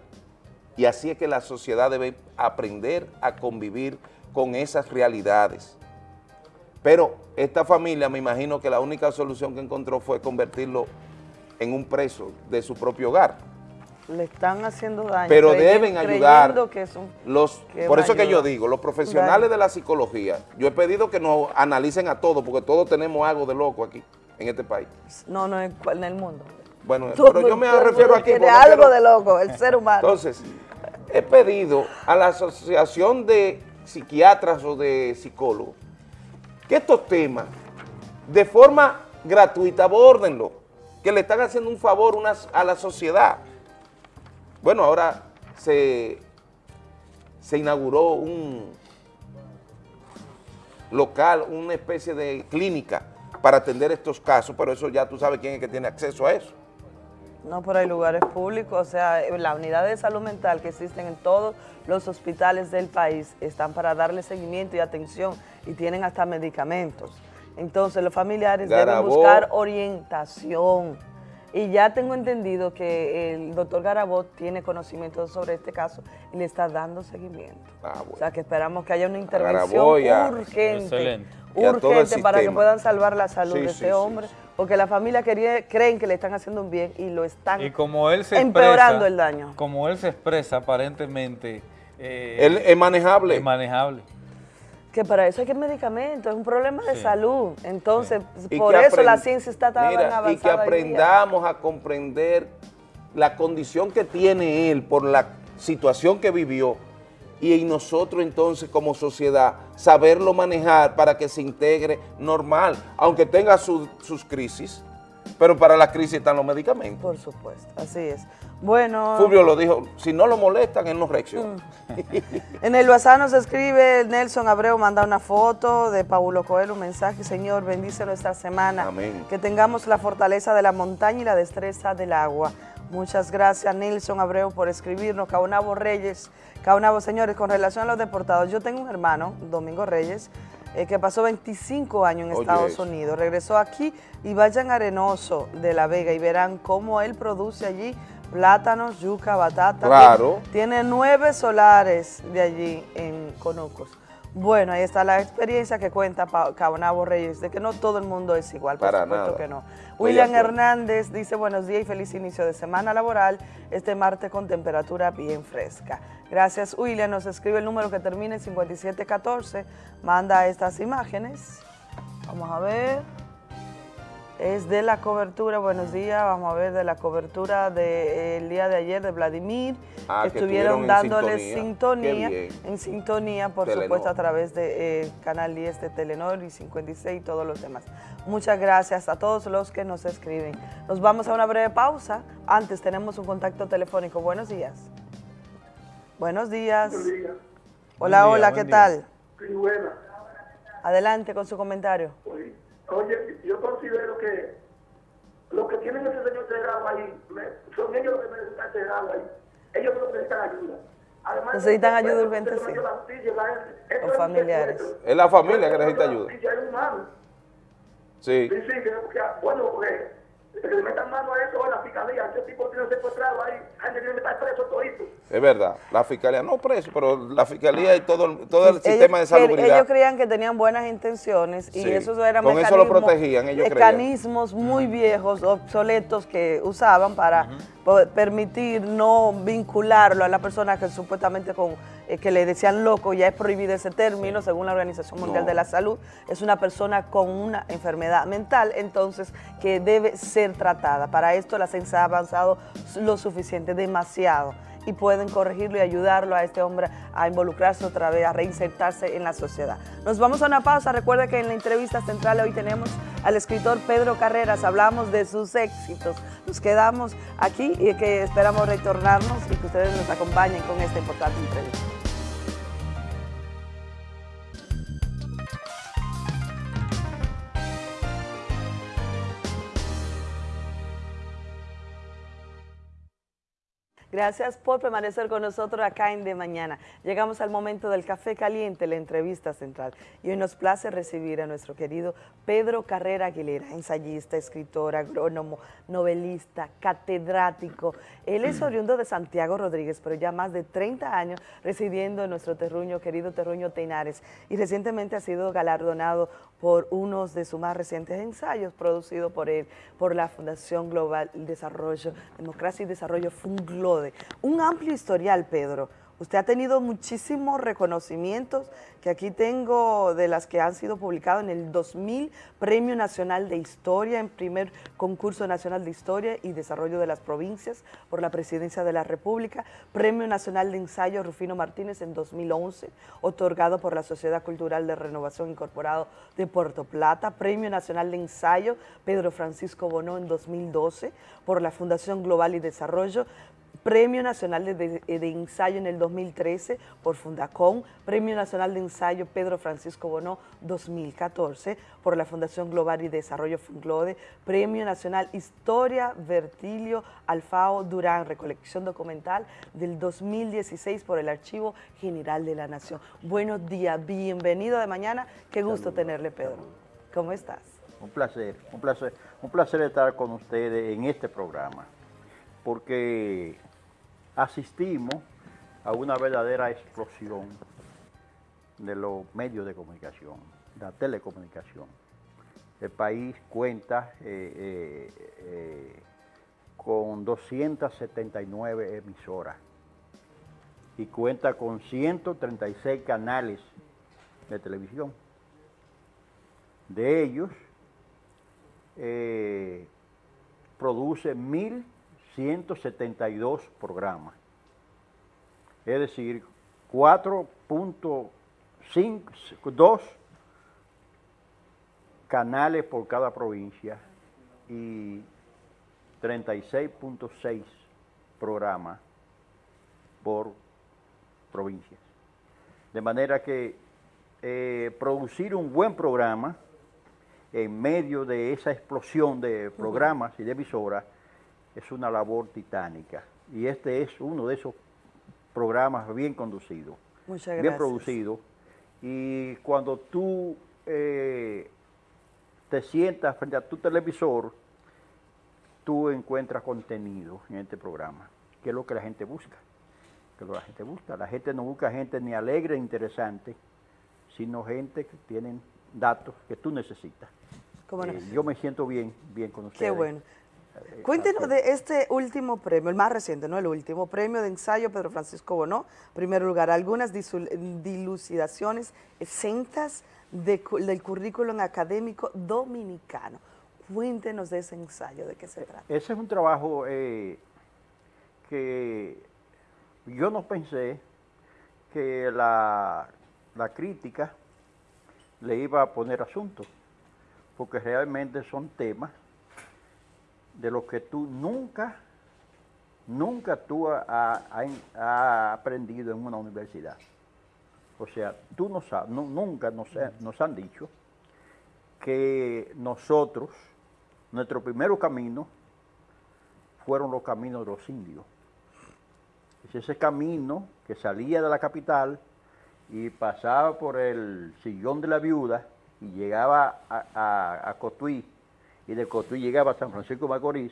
Y así es que la sociedad debe aprender a convivir con esas realidades. Pero esta familia, me imagino que la única solución que encontró fue convertirlo en un preso de su propio hogar. Le están haciendo daño. Pero deben ayudar que los, que por eso que yo digo, los profesionales de la psicología, yo he pedido que nos analicen a todos, porque todos tenemos algo de loco aquí, en este país. No, no, en el mundo. Bueno, pero yo me refiero mundo aquí. tiene algo quiero- de loco, el ser humano. Entonces, he pedido a la Asociación de Psiquiatras o de Psicólogos que estos temas, de forma gratuita, abórdenlo, que le están haciendo un favor unas- a la sociedad. Bueno, ahora se, se inauguró un local, una especie de clínica para atender estos casos, pero eso ya tú sabes quién es que tiene acceso a eso. No, pero hay lugares públicos, o sea, la unidad de salud mental que existen en todos los hospitales del país están para darle seguimiento y atención y tienen hasta medicamentos. Entonces los familiares deben buscar orientación. Y ya tengo entendido que el doctor Garabot tiene conocimiento sobre este caso y le está dando seguimiento. O sea que esperamos que haya una intervención urgente, Excelente. Urgente para que puedan salvar la salud Sí, de sí, ese sí, hombre, porque la familia quería- creen que le están haciendo un bien y lo están Y como él se empeorando expresa, el daño. Como él se expresa, aparentemente... eh, Él es manejable. Es manejable. Que para eso hay que medicamentos, es un problema de Sí. salud. Entonces, por eso la ciencia está tan Mira, avanzada. Y que aprendamos a comprender la condición que tiene él por la situación que vivió y nosotros entonces como sociedad saberlo manejar para que se integre normal, aunque tenga su- sus crisis, pero para la crisis están los medicamentos. Por supuesto, así es. Bueno, Fulvio lo dijo, si no lo molestan, él no reacciona. en el WhatsApp nos escribe Nelson Abreu, manda una foto de Paulo Coelho, un mensaje, Señor, bendice nuestra semana. Amén. Que tengamos la fortaleza de la montaña y la destreza del agua. Muchas gracias, Nelson Abreu, por escribirnos. Caonabo Reyes, Caonabo, señores, con relación a los deportados, yo tengo un hermano, Domingo Reyes, eh, que pasó 25 años en Oye, Estados. Unidos. Regresó aquí y vayan a Arenoso de La Vega y verán cómo él produce allí plátanos, yuca, batata. Claro. Tiene, tiene nueve solares de allí en Conucos. Bueno, ahí está la experiencia que cuenta Caonabo Reyes, de que no todo el mundo es igual, por Para supuesto nada. que no. William. Hernández dice buenos días y feliz inicio de semana laboral, este martes con temperatura bien fresca. Gracias William, nos escribe el número que termina en 5714, manda estas imágenes. Vamos a ver. Es de la cobertura, buenos días, vamos a ver, de la cobertura del día de ayer de Vladimir. Ah, que Estuvieron estuvieron en dándole sintonía. en sintonía, por Telenor. supuesto, a través de eh, Canal 10 de Telenor y 56 y todos los demás. Muchas gracias a todos los que nos escriben. Nos vamos a una breve pausa. Antes tenemos un contacto telefónico. Buenos días. Buenos días. Buenos días. Hola, Buen día, hola, ¿qué tal? Sí, buena. Adelante con su comentario. Oye, yo considero que los que tienen ese señor cerrado ahí, me- son ellos los que necesitan cerrado ahí. Ellos los que necesitan ayuda. Además, Necesitan ayuda urgente, sí. no es familiares. Es la familia que necesita ayuda. justicia es humano. Sí. Sí, sí, que- bueno, porque que le metan mano a eso a la fiscalía, ese tipo tiene secuestrado ahí, hay que meter preso todito. Es verdad, la fiscalía, no preso, pero la fiscalía y todo, el- todo el Ellos sistema de salubridad. Ellos creían que tenían buenas intenciones y Sí. esos eran Con eso lo protegían, ellos creían. mecanismos muy viejos, obsoletos que usaban para permitir no vincularlo a la persona que supuestamente con eh, que le decían loco, ya es prohibido ese término según la Organización Mundial No. de la Salud, es una persona con una enfermedad mental, entonces que debe ser tratada. Para esto la ciencia ha avanzado lo suficiente, demasiado y pueden corregirlo y ayudarlo a este hombre a involucrarse otra vez, a reinsertarse en la sociedad. Nos vamos a una pausa. Recuerde que en la entrevista central hoy tenemos al escritor Pedro Carreras. Hablamos de sus éxitos. Nos quedamos aquí y que esperamos retornarnos y que ustedes nos acompañen con esta importante entrevista. Gracias por permanecer con nosotros acá en De Mañana. Llegamos al momento del café caliente, la entrevista central. Y hoy nos place recibir a nuestro querido Pedro Carrera Aguilera, ensayista, escritor, agrónomo, novelista, catedrático. Él es oriundo de Santiago Rodríguez, pero ya más de 30 años residiendo en nuestro terruño, querido terruño Teinares. Y recientemente ha sido galardonado por unos de sus más recientes ensayos producidos por él, por la Fundación Global Desarrollo, Democracia y Desarrollo Un amplio historial, Pedro. Usted ha tenido muchísimos reconocimientos que aquí tengo de las que han sido publicados en el 2000, Premio Nacional de Historia, en primer concurso nacional de Historia y Desarrollo de las Provincias por la Presidencia de la República, Premio Nacional de Ensayo Rufino Martínez en 2011, otorgado por la Sociedad Cultural de Renovación Incorporado de Puerto Plata, Premio Nacional de Ensayo Pedro Francisco Bonó en 2012 por la Fundación Global y Desarrollo, Premio Nacional de, de- de Ensayo en el 2013 por Fundacom, Premio Nacional de Ensayo Pedro Francisco Bonó 2014 por la Fundación Global y Desarrollo Funglode, Premio Nacional Historia Vertilio Alfao Durán, recolección documental del 2016 por el Archivo General de la Nación. Buenos días, bienvenido de mañana, qué gusto tenerle Pedro. ¿Cómo estás? Un placer, un placer, un placer estar con ustedes en este programa, porque asistimos a una verdadera explosión de los medios de comunicación, de la telecomunicación. El país cuenta eh, eh, eh, con 279 emisoras y cuenta con 136 canales de televisión. De ellos, produce 1.172 programas. Es decir, 4.2 canales por cada provincia y 36.6 programas por provincias. De manera que eh, producir un buen programa en medio de esa explosión de programas y de emisoras es una labor titánica. Y este es uno de esos programas bien conducidos, Muchas bien producidos. Y cuando tú eh, te sientas frente a tu televisor, tú encuentras contenido en este programa, que es lo que la gente busca. Que es lo que la gente busca. La gente no busca gente ni alegre ni interesante, sino gente que tienen datos que tú necesitas. Eh, yo me siento bien, bien con ustedes. Qué bueno. Eh, Cuéntenos de este último premio, el más reciente, no el último, premio de ensayo Pedro Francisco Bonó. Primer lugar, algunas dilucidaciones exentas de del currículum académico dominicano. Cuéntenos de ese ensayo, de qué se trata. Ese es un trabajo eh, que yo no pensé que la, la crítica le iba a poner asunto, porque realmente son temas de los que tú nunca, nunca tú has ha, aprendido en una universidad. O sea, tú no sabes, nu- nunca nos, nos han dicho que nosotros, nuestro primer camino fueron los caminos de los indios. Es ese camino que salía de la capital y pasaba por el sillón de la viuda y llegaba a- a Cotuí y de Cotuí llegaba a San Francisco de Macorís,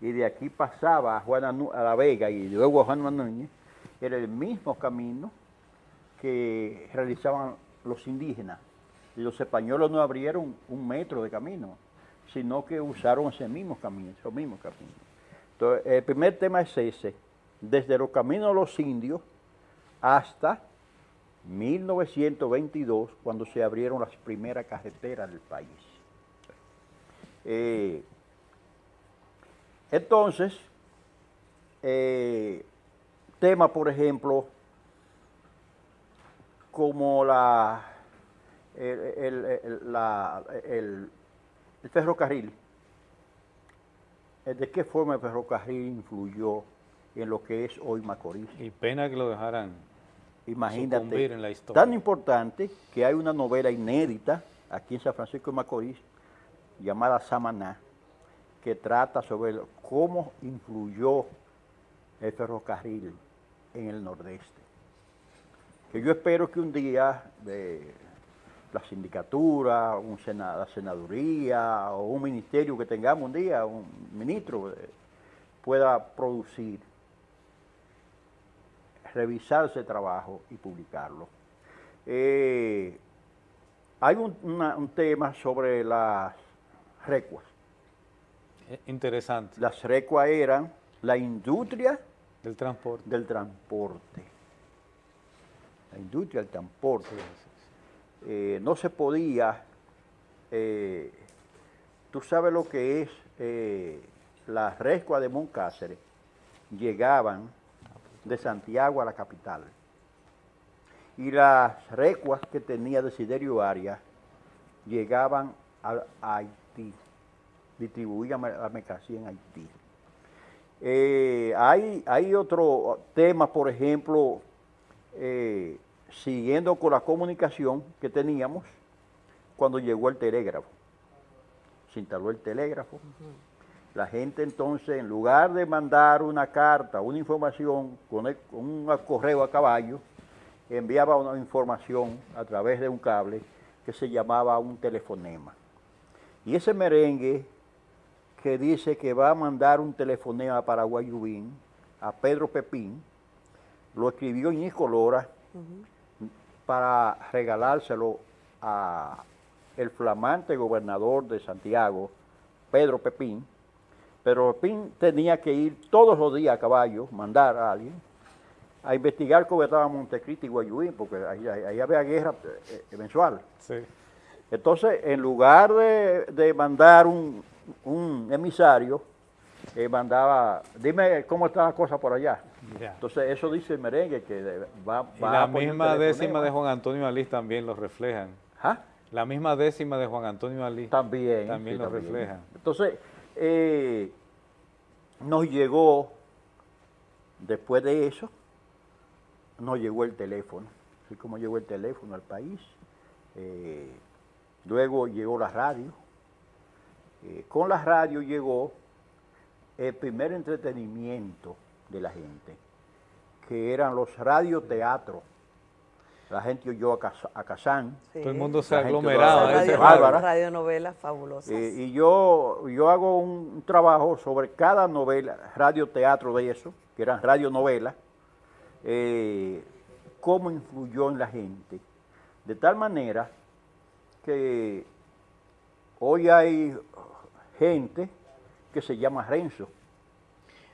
y de aquí pasaba a, Juana, a La Vega y luego a Juan Núñez, era el mismo camino que realizaban los indígenas. Los españoles no abrieron un metro de camino, sino que usaron ese mismo camino, esos mismos caminos. Entonces, el primer tema es ese, desde los caminos de los indios hasta 1922, cuando se abrieron las primeras carreteras del país. Eh, entonces, eh, tema, por ejemplo, como la, el, el- el- la- el- el ferrocarril. ¿De qué forma el ferrocarril influyó en lo que es hoy Macorís? Y pena que lo dejaran Imagínate, en la historia. tan importante que hay una novela inédita aquí en San Francisco de Macorís llamada Samaná, que trata sobre cómo influyó el ferrocarril en el nordeste. Que yo espero que un día de la sindicatura, un la senaduría o un ministerio que tengamos un día, un ministro, eh, pueda producir revisar ese trabajo y publicarlo. Eh, hay un tema sobre las recuas. Eh, Interesante. Las recuas eran la industria Del transporte. del transporte. La industria del transporte. Eh, no se podía, eh, tú sabes lo que es eh, las recuas de Moncáceres, llegaban de Santiago a la capital. Y las recuas que tenía Desiderio Arias llegaban a, a Haití, distribuían la mercancía en Haití. Eh, hay, hay otro tema, por ejemplo, eh, siguiendo con la comunicación que teníamos cuando llegó el telégrafo. Se instaló el telégrafo. La gente entonces, en lugar de mandar una carta, una información con, el- con un correo a caballo, enviaba una información a través de un cable que se llamaba un telefonema. Y ese merengue que dice que va a mandar un telefonema para Guayubín, a Pedro Pepín, lo escribió Ñico Lora para regalárselo a el flamante gobernador de Santiago, Pedro Pepín. Pero Pepín tenía que ir todos los días a caballo, mandar a alguien, a investigar cómo estaba Montecristi y Guayubín, porque ahí, había guerra eh, eh, mensual. Entonces, en lugar de, de mandar un, un emisario, eh, mandaba, dime cómo está la cosa por allá. Ya. Entonces, eso dice el merengue, que de- va, Y va la a misma décima de Juan Antonio Alí también lo reflejan. ¿Ah? La misma décima de Juan Antonio Alí También, también sí, lo también. reflejan. Entonces, eh, nos llegó, después de eso, nos llegó el teléfono. Así como llegó el teléfono al país. eh, luego llegó la radio. Eh, con la radio llegó el primer entretenimiento de la gente, que eran los radioteatros. La gente oyó a, Cas- a Kazán. Sí. Todo el mundo se aglomeraba. ese Bárbara. radionovelas fabulosas. Eh, y yo, yo hago un, un trabajo sobre cada novela, radioteatro de eso, que eran radionovelas, eh, cómo influyó en la gente. De tal manera que hoy hay gente que se llama Renzo.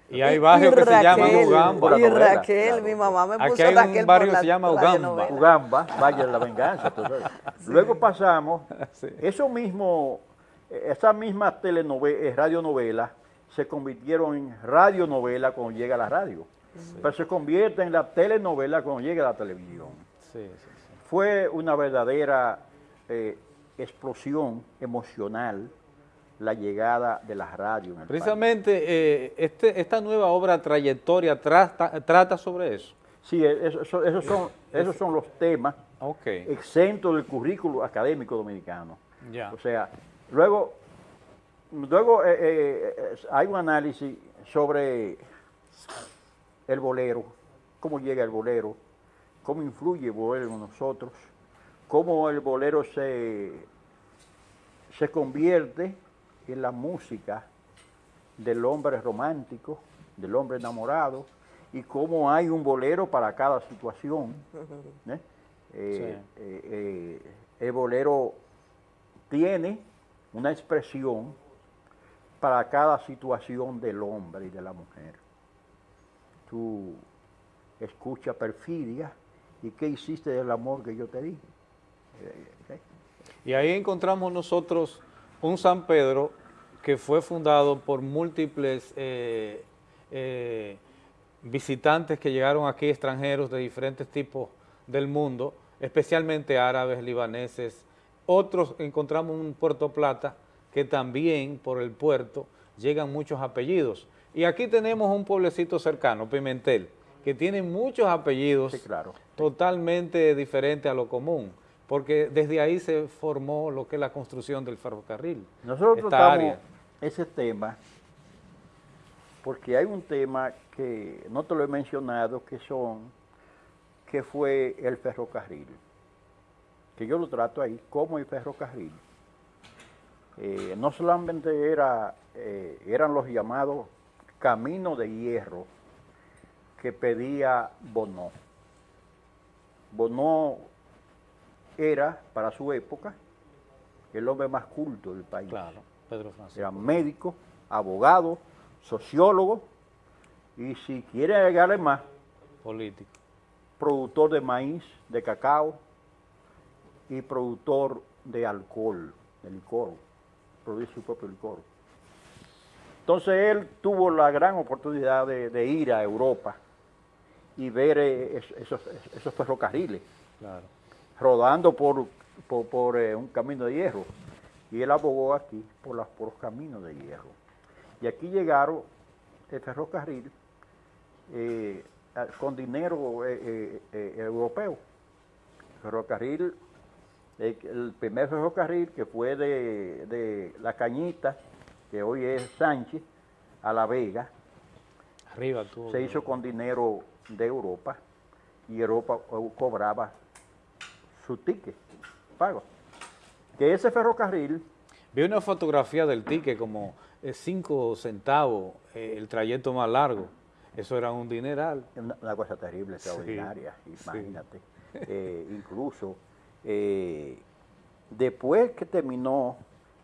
Y hay barrios que se llaman Ugamba. Y Raquel, mi mamá me Aquí puso hay un Raquel barrio por que la se llama Ugamba. radionovela. Ugamba, Valle de la Venganza. Luego pasamos, eso mismo, eh, esas mismas telenove- eh, radionovelas se convirtieron en radionovela cuando llega la radio, pero se convierte en la telenovela cuando llega la televisión. Sí, sí, sí. Fue una verdadera eh, explosión emocional la llegada de la radio en el país. Precisamente eh, este, esta nueva obra Trayectoria trata, trata sobre eso. Sí, e, eso- eso- esos, son, esos son los temas Ok. exentos del currículo académico dominicano. Ya. O sea, luego, luego eh, hay un análisis sobre el bolero, cómo llega el bolero, cómo influye el bolero en nosotros, cómo el bolero se, se convierte es la música del hombre romántico, del hombre enamorado, y cómo hay un bolero para cada situación. ¿eh? Eh, eh, eh, el bolero tiene una expresión para cada situación del hombre y de la mujer. Tú escuchas perfidia y qué hiciste del amor que yo te di. Y ahí encontramos nosotros un San Pedro que fue fundado por múltiples eh, eh, visitantes que llegaron aquí, extranjeros de diferentes tipos del mundo, especialmente árabes, libaneses. Otros encontramos un Puerto Plata que también por el puerto llegan muchos apellidos. Y aquí tenemos un pueblecito cercano, Pimentel, que tiene muchos apellidos totalmente diferentes a lo común, porque desde ahí se formó lo que es la construcción del ferrocarril. Nosotros esta tratamos área. ese tema porque hay un tema que no te lo he mencionado, que son, que fue el ferrocarril, que yo lo trato ahí como el ferrocarril. Eh, no solamente era, eh, eran los llamados caminos de hierro que pedía Bonó. Bonó era, para su época, el hombre más culto del país. Claro, Pedro Francisco. Era médico, abogado, sociólogo y si quiere agregarle más, político. Productor de maíz, de cacao y productor de alcohol, de licor, produce su propio licor. Entonces él tuvo la gran oportunidad de, de ir a Europa y ver eh, es- esos, esos ferrocarriles Claro. Rodando por, por, por, eh, un camino de hierro. Y él abogó aquí por, las, por los caminos de hierro. Y aquí llegaron el ferrocarril eh, con dinero eh, europeo. Ferrocarril, eh, el primer ferrocarril que fue de, de La Cañita, que hoy es Sánchez, a La Vega, Arriba se hizo con dinero de Europa y Europa cobraba su ticket pago. Que ese ferrocarril Vi una fotografía del ticket como 5 centavos, eh, el trayecto más largo. Eso era un dineral. Una, una cosa terrible, extraordinaria, sí. imagínate. Eh, incluso, eh, después que terminó,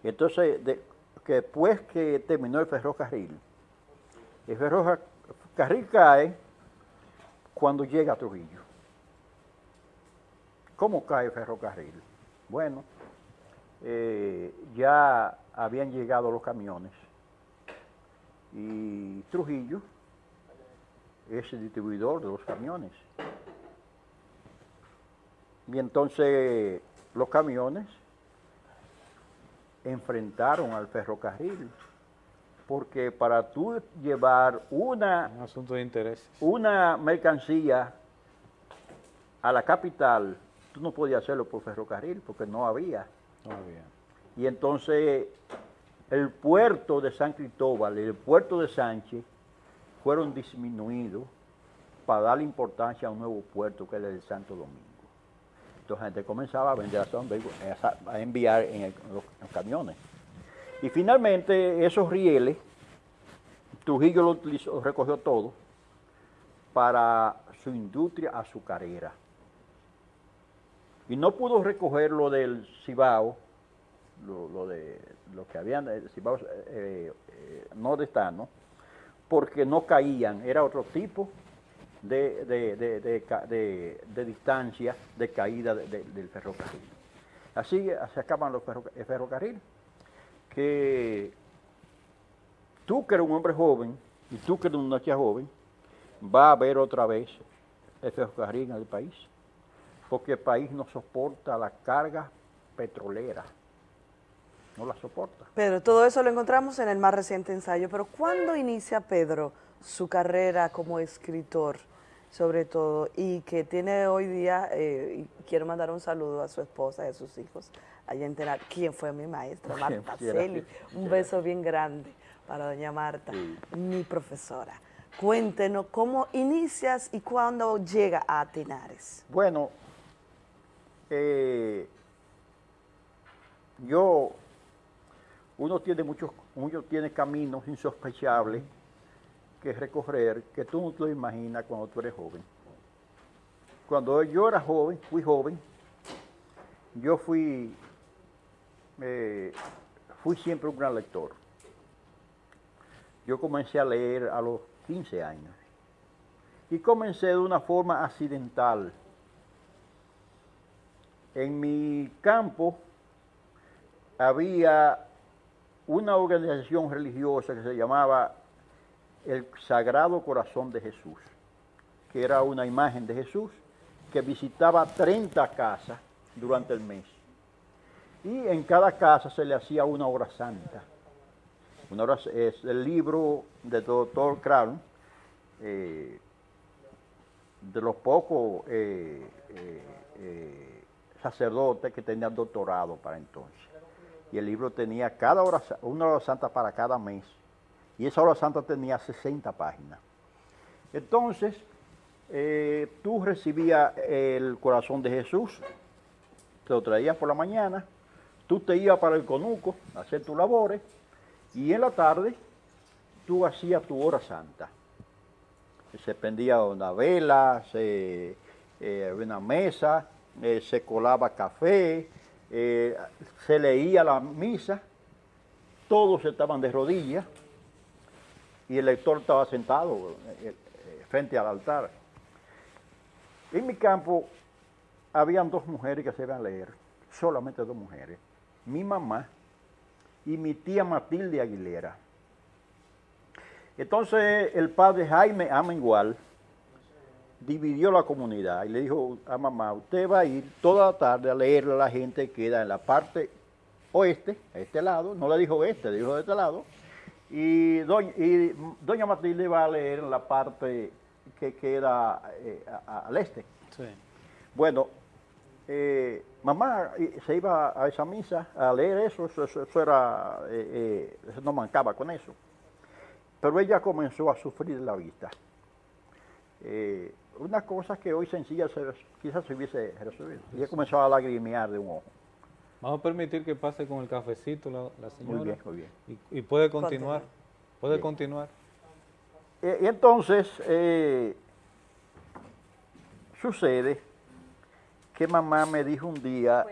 entonces, de- que después que terminó el ferrocarril, el ferrocarril cae cuando llega a Trujillo. ¿Cómo cae el ferrocarril? Bueno, eh, ya habían llegado los camiones y Trujillo es el distribuidor de los camiones. Y entonces los camiones enfrentaron al ferrocarril, porque para tú llevar una, Un asunto de interés. una mercancía a la capital, tú no podías hacerlo por ferrocarril, porque no había. No había. Y entonces el puerto de San Cristóbal y el puerto de Sánchez fueron disminuidos para darle importancia a un nuevo puerto que es el de Santo Domingo. Entonces la gente comenzaba a vender a, San Domingo, a enviar en, el- en los, en los camiones. Y finalmente esos rieles, Trujillo lo, utilizó, lo recogió todo para su industria azucarera. Y no pudo recoger lo del Cibao, lo, de lo que habían, el Cibao eh, eh, nordestano, porque no caían, era otro tipo de, de- de- de distancia de caída de- de- del ferrocarril. Así se acaban los ferroca- el ferrocarril, que tú que eres un hombre joven y tú que eres una chica joven, va a ver otra vez el ferrocarril en el país, porque el país no soporta la carga petrolera, no la soporta. Pedro, todo eso lo encontramos en el más reciente ensayo, pero ¿cuándo inicia Pedro su carrera como escritor, sobre todo, y que tiene hoy día, eh, y quiero mandar un saludo a su esposa y a sus hijos, allá en Tenar, quien fue mi maestra, Marta Celi, un beso bien grande para doña Marta, mi profesora. Cuéntenos cómo inicias y cuándo llega a Tenares. Bueno, yo uno tiene muchos, uno tiene caminos insospechables que recorrer que tú no te lo imaginas cuando tú eres joven. Cuando yo era joven, fui joven, yo fui, eh, fui siempre un gran lector. Yo comencé a leer a los 15 años y comencé de una forma accidental. En mi campo había una organización religiosa que se llamaba el Sagrado Corazón de Jesús, que era una imagen de Jesús que visitaba 30 casas durante el mes. Y en cada casa se le hacía una hora santa. Una hora, es el libro del doctor Crown, eh, de los pocos eh, eh, sacerdotes que tenían doctorado para entonces. Y el libro tenía cada hora, una hora santa para cada mes. Y esa hora santa tenía 60 páginas. Entonces, tú recibías el corazón de Jesús, te lo traías por la mañana, tú te ibas para el conuco a hacer tus labores, y en la tarde tú hacías tu hora santa. Se prendía una vela, se, eh, una mesa, eh, se colaba café, eh, se leía la misa, todos estaban de rodillas y el lector estaba sentado frente al altar. En mi campo habían dos mujeres que se iban a leer, solamente dos mujeres, mi mamá y mi tía Matilde Aguilera. Entonces el padre Jaime Amengual dividió la comunidad y le dijo a mamá, usted va a ir toda la tarde a leerle a la gente que queda en la parte oeste, a este lado, no le dijo este, le dijo de este lado, y doña, Matilde va a leer en la parte que queda eh, al este. Bueno, eh, mamá se iba a esa misa a leer eso, eso, era, eh, eh, no mancaba con eso. Pero ella comenzó a sufrir la vista. Una cosa que hoy sencilla quizás se hubiese resuelto. Ella comenzó a lagrimear de un ojo. Vamos a permitir que pase con el cafecito la, señora. Muy bien, muy bien. Y, puede continuar. Puede continuar. y entonces, sucede que mamá me dijo un día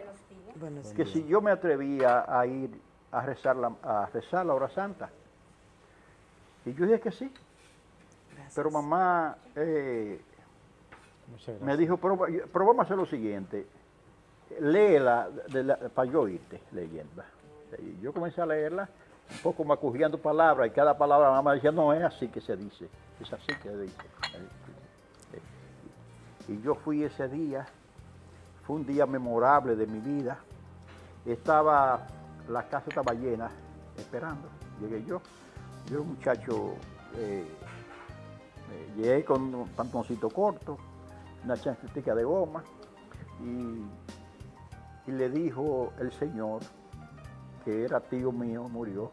que si yo me atrevía a ir a rezar la, a rezar la hora santa. Y yo dije que sí. Pero mamá eh, me dijo, pero, vamos a hacer lo siguiente, léela para yo oírte leyendo. Y yo comencé a leerla, un poco macujeando palabras, y cada palabra mamá decía, no es así que se dice, es así que se dice. Y yo fui ese día fue un día memorable de mi vida. Estaba, la casa estaba llena, esperando. Llegué yo, yo un muchacho, eh, eh, llegué con un pantoncito corto, una chancletica de goma, y, le dijo el Señor, que era tío mío, murió,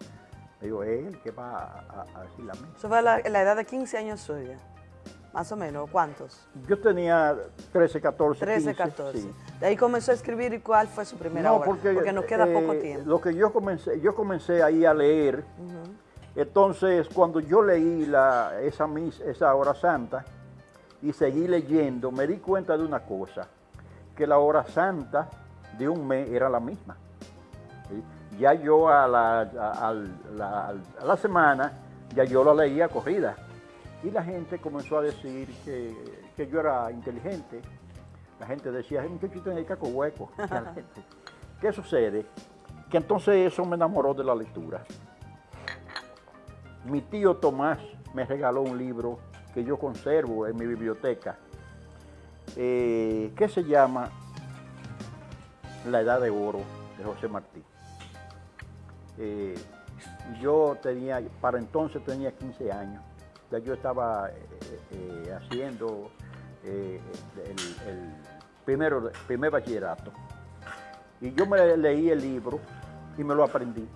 me dijo, él que va a, decir la misa. Eso fue la, la edad de 15 años suya. Más o menos, ¿cuántos? Yo tenía 13, 14, 13, 14. De ahí comenzó a escribir y cuál fue su primera obra, porque, nos queda poco eh, tiempo. Lo que yo comencé, yo comencé ahí a leer, entonces cuando yo leí la, esa, esa hora santa y seguí leyendo, me di cuenta de una cosa, que la hora santa de un mes era la misma. Ya yo a la, a la semana, ya yo la leía corrida. Y la gente comenzó a decir que, yo era inteligente. La gente decía, un muchachito en el caco hueco. ¿Qué sucede? Que entonces eso me enamoró de la lectura. Mi tío Tomás me regaló un libro que yo conservo en mi biblioteca, eh, que se llama La Edad de Oro de José Martí. Eh, yo tenía, para entonces tenía 15 años ya yo estaba eh, haciendo el, primero, primer bachillerato. Y yo me leí el libro y me lo aprendí.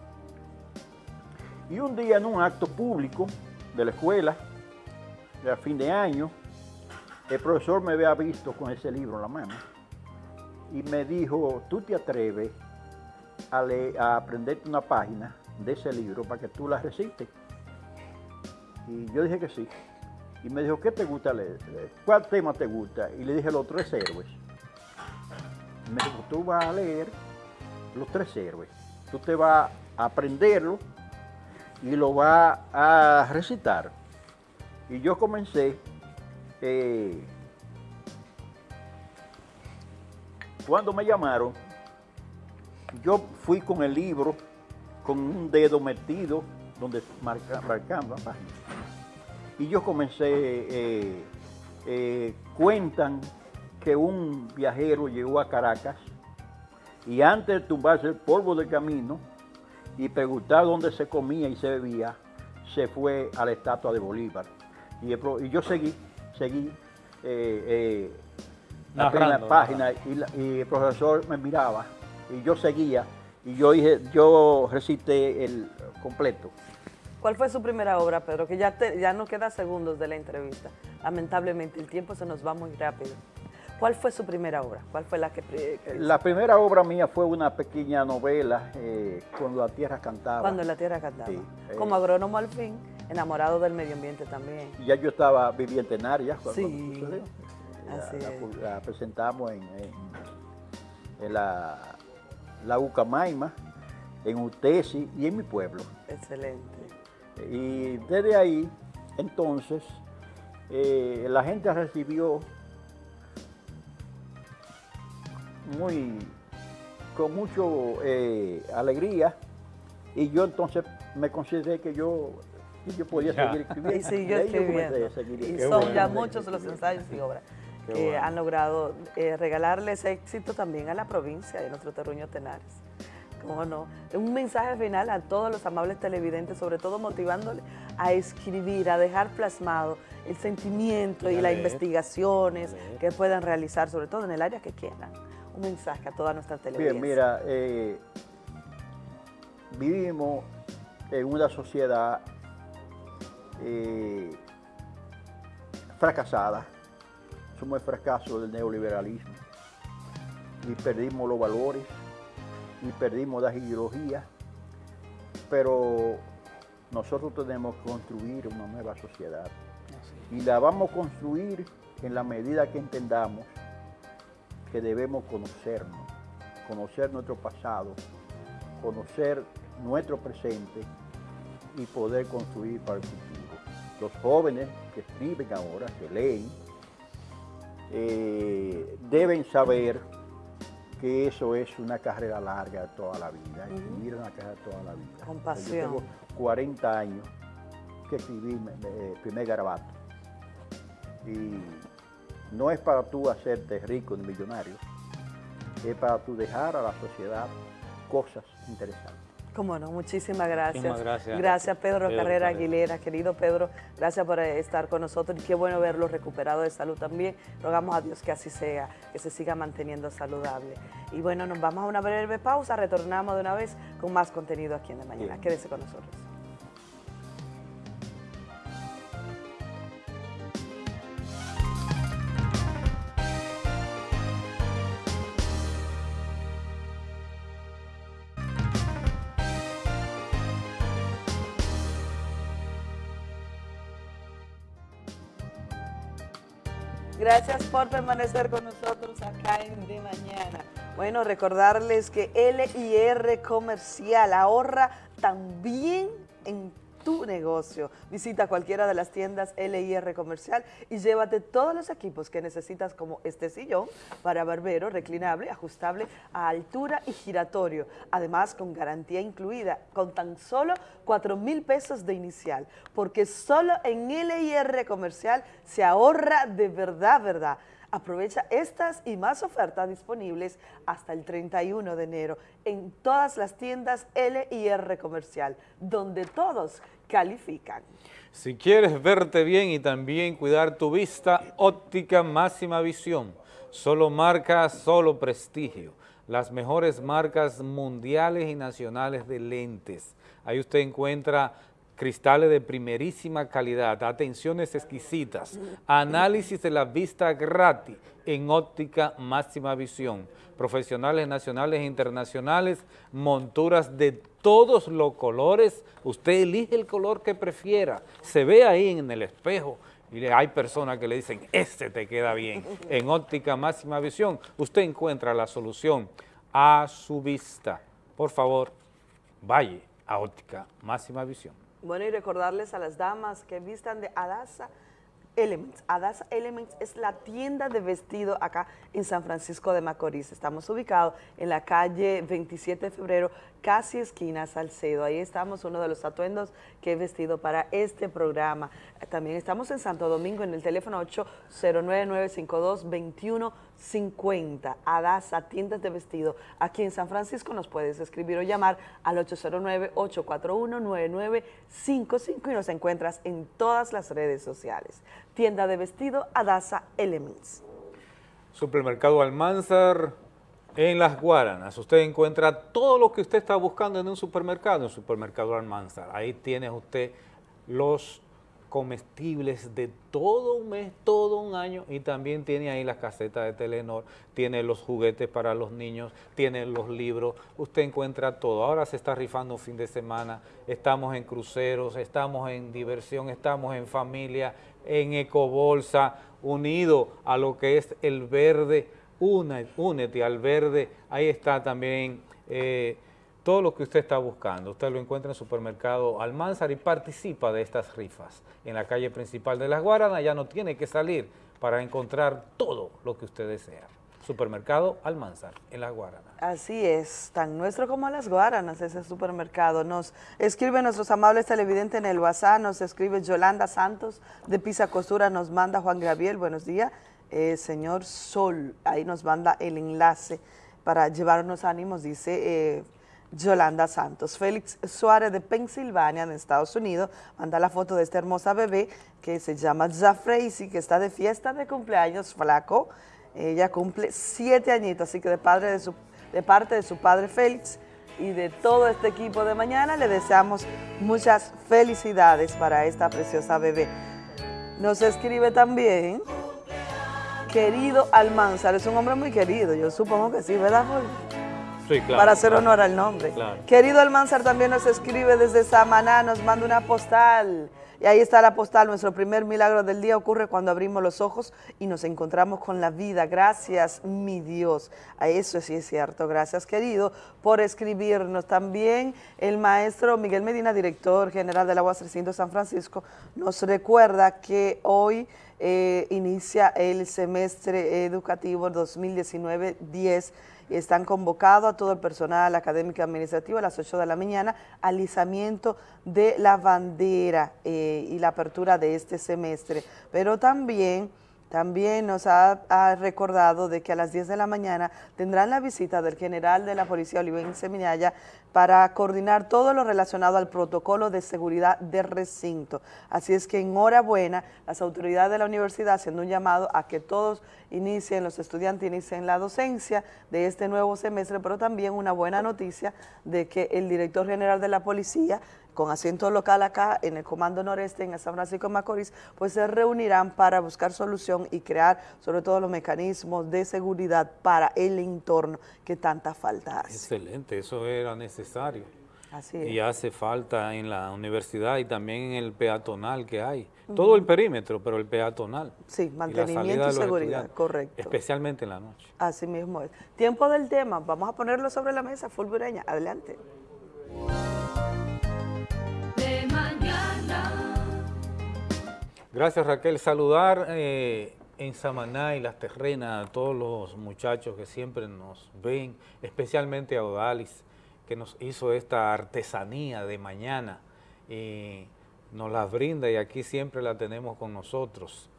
Y un día en un acto público de la escuela, a fin de año, el profesor me había visto con ese libro en la mano y me dijo, ¿tú te atreves a, leer, aprenderte una página de ese libro para que tú la recites. Y yo dije que sí. Y me dijo, ¿qué te gusta leer? ¿Cuál tema te gusta? Y le dije, los tres héroes. Me dijo, tú vas a leer los tres héroes. Tú te vas a aprenderlo y lo vas a recitar. Y yo comencé, eh, cuando me llamaron, yo fui con el libro, con un dedo metido, donde marca, marcaba la página. Y yo comencé, eh, eh, cuentan que un viajero llegó a Caracas y antes de tumbarse el polvo del camino y preguntar dónde se comía y se bebía, se fue a la estatua de Bolívar. Y, yo seguí, seguí eh, eh, la página y, la- y el profesor me miraba y yo seguía y yo dije, yo recité el completo. ¿Cuál fue su primera obra, Pedro? Que ya, te- ya no queda segundos de la entrevista. Lamentablemente, el tiempo se nos va muy rápido. ¿Cuál fue su primera obra? ¿Cuál fue la que... La primera obra mía fue una pequeña novela, eh, Cuando la tierra cantaba. Cuando la tierra cantaba. Sí, eh. Como agrónomo al fin, enamorado del medio ambiente también. Y Ya yo estaba viviendo en Arias cuando Sí, sucedió. así la, es. la- la presentamos en, en- en la, la Ucamaima, en Utesi y en mi pueblo. Excelente. Y desde ahí, entonces, eh, la gente recibió muy, con mucho eh, alegría y yo entonces me consideré que yo, que yo podía Ya. seguir escribiendo. Y siguió escribiendo. Y son ya muchos los ensayos y obras Qué que bueno. han logrado eh, regalarles éxito también a la provincia de nuestro terruño Tenares. ¿Cómo no? Un mensaje final a todos los amables televidentes, sobre todo motivándoles a escribir, a dejar plasmado el sentimiento Y y las investigaciones que puedan realizar, sobre todo en el área que quieran. Un mensaje a toda nuestra televidencia. Bien, mira, eh, vivimos en una sociedad eh, fracasada. Somos el fracaso del neoliberalismo y perdimos los valores y perdimos las ideologías, pero nosotros tenemos que construir una nueva sociedad y la vamos a construir en la medida que entendamos que debemos conocernos, conocer nuestro pasado, conocer nuestro presente y poder construir para el futuro. Los jóvenes que escriben ahora, que leen, eh, deben saber que eso es una carrera larga de toda la vida, Ujú. escribir una carrera de toda la vida. Con Yo pasión. tengo 40 años que escribí mi primer garabato. Y no es para tú hacerte rico ni millonario, es para tú dejar a la sociedad cosas interesantes. Cómo no, muchísimas gracias. Muchísimas gracias. Gracias, Pedro, Pedro Carrera. Aguilera. Querido Pedro, gracias por estar con nosotros y qué bueno verlo recuperado de salud también. Rogamos a Dios que así sea, que se siga manteniendo saludable. Y bueno, nos vamos a una breve pausa, retornamos de una vez con más contenido aquí en De Mañana. Bien. Quédese con nosotros. Gracias por permanecer con nosotros acá en De Mañana. Bueno, recordarles que LIR Comercial ahorra también en tu negocio. Visita cualquiera de las tiendas LIR Comercial y llévate todos los equipos que necesitas como este sillón para barbero, reclinable, ajustable a altura y giratorio. Además, con garantía incluida, con tan solo 4 mil pesos de inicial, porque solo en LIR Comercial se ahorra de verdad, verdad. Aprovecha estas y más ofertas disponibles hasta el 31 de enero en todas las tiendas LIR Comercial, donde todos califican. Si quieres verte bien y también cuidar tu vista, óptica máxima visión. Solo marca, solo prestigio. Las mejores marcas mundiales y nacionales de lentes. Ahí usted encuentra cristales de primerísima calidad, atenciones exquisitas, análisis de la vista gratis en óptica máxima visión, profesionales nacionales e internacionales, monturas de todos los colores, usted elige el color que prefiera, se ve ahí en el espejo, y hay personas que le dicen, este te queda bien. En óptica máxima visión, usted encuentra la solución a su vista. Por favor, vaya a óptica máxima visión. Bueno, y recordarles a las damas que vistan de Adasa Elements. Adasa Elements es la tienda de vestido acá en San Francisco de Macorís. Estamos ubicados en la calle 27 de febrero, casi esquina Salcedo. Ahí estamos, uno de los atuendos que he vestido para este programa. También estamos en Santo Domingo en el teléfono 809-952-2150. Adasa, tiendas de vestido. Aquí en San Francisco nos puedes escribir o llamar al 809-841-9955 y nos encuentras en todas las redes sociales. Tienda de vestido Adasa Elements. Supermercado Almanzar, en Las Guaranas, usted encuentra todo lo que usted está buscando en un supermercado, en supermercado Almanzar. Ahí tiene usted los comestibles de todo un mes, todo un año, y también tiene ahí las casetas de Telenor, tiene los juguetes para los niños, tiene los libros, usted encuentra todo. Ahora se está rifando fin de semana, estamos en cruceros, estamos en diversión, estamos en familia, en ecobolsa, unido a lo que es el verde, únete al verde, ahí está también eh, todo lo que usted está buscando. Usted lo encuentra en el supermercado Almanzar y participa de estas rifas. En la calle principal de Las Guaranas ya no tiene que salir para encontrar todo lo que usted desea. Supermercado Almanzar, en Las Guaranas. Así es, tan nuestro como Las Guaranas ese supermercado. Nos escribe nuestros amables televidentes en el WhatsApp, nos escribe Yolanda Santos de Pisa Costura, nos manda Juan Gabriel, buenos días. Eh, señor Sol, ahí nos manda el enlace para llevarnos ánimos, dice eh, Yolanda Santos. Félix Suárez de Pensilvania, en Estados Unidos, manda la foto de esta hermosa bebé que se llama Zafreisi, que está de fiesta de cumpleaños flaco. Ella cumple siete añitos, así que de, padre de, su, de parte de su padre Félix y de todo este equipo de mañana le deseamos muchas felicidades para esta preciosa bebé. Nos escribe también querido Almanzar, es un hombre muy querido, yo supongo que sí, ¿verdad, Sí, claro. Para hacer honor al nombre. Claro. Querido Almanzar también nos escribe desde Samaná, nos manda una postal. Y ahí está la postal, nuestro primer milagro del día ocurre cuando abrimos los ojos y nos encontramos con la vida. Gracias, mi Dios. A eso sí es cierto. Gracias, querido, por escribirnos. También el maestro Miguel Medina, director general de la UAS 300 San Francisco, nos recuerda que hoy eh, inicia el semestre educativo 2019-10 están convocados a todo el personal académico y administrativo a las 8 de la mañana al izamiento de la bandera eh, y la apertura de este semestre. Pero también... También nos ha, recordado de que a las 10 de la mañana tendrán la visita del general de la Policía Olivense Minaya para coordinar todo lo relacionado al protocolo de seguridad de recinto. Así es que enhorabuena, las autoridades de la universidad haciendo un llamado a que todos inicien, los estudiantes inicien la docencia de este nuevo semestre, pero también una buena noticia de que el director general de la policía con asiento local acá en el Comando Noreste, en San Francisco de Macorís, pues se reunirán para buscar solución y crear sobre todo los mecanismos de seguridad para el entorno que tanta falta hace. Excelente, eso era necesario. Así es. Y hace falta en la universidad y también en el peatonal que hay. Uh -huh. Todo el perímetro, pero el peatonal. Sí, mantenimiento y, y seguridad, correcto. Especialmente en la noche. Así mismo es. Tiempo del tema, vamos a ponerlo sobre la mesa, Fulgureña, adelante. Gracias Raquel. Saludar eh, en Samaná y Las Terrenas a todos los muchachos que siempre nos ven, especialmente a Odalis, que nos hizo esta artesanía de mañana y nos la brinda y aquí siempre la tenemos con nosotros.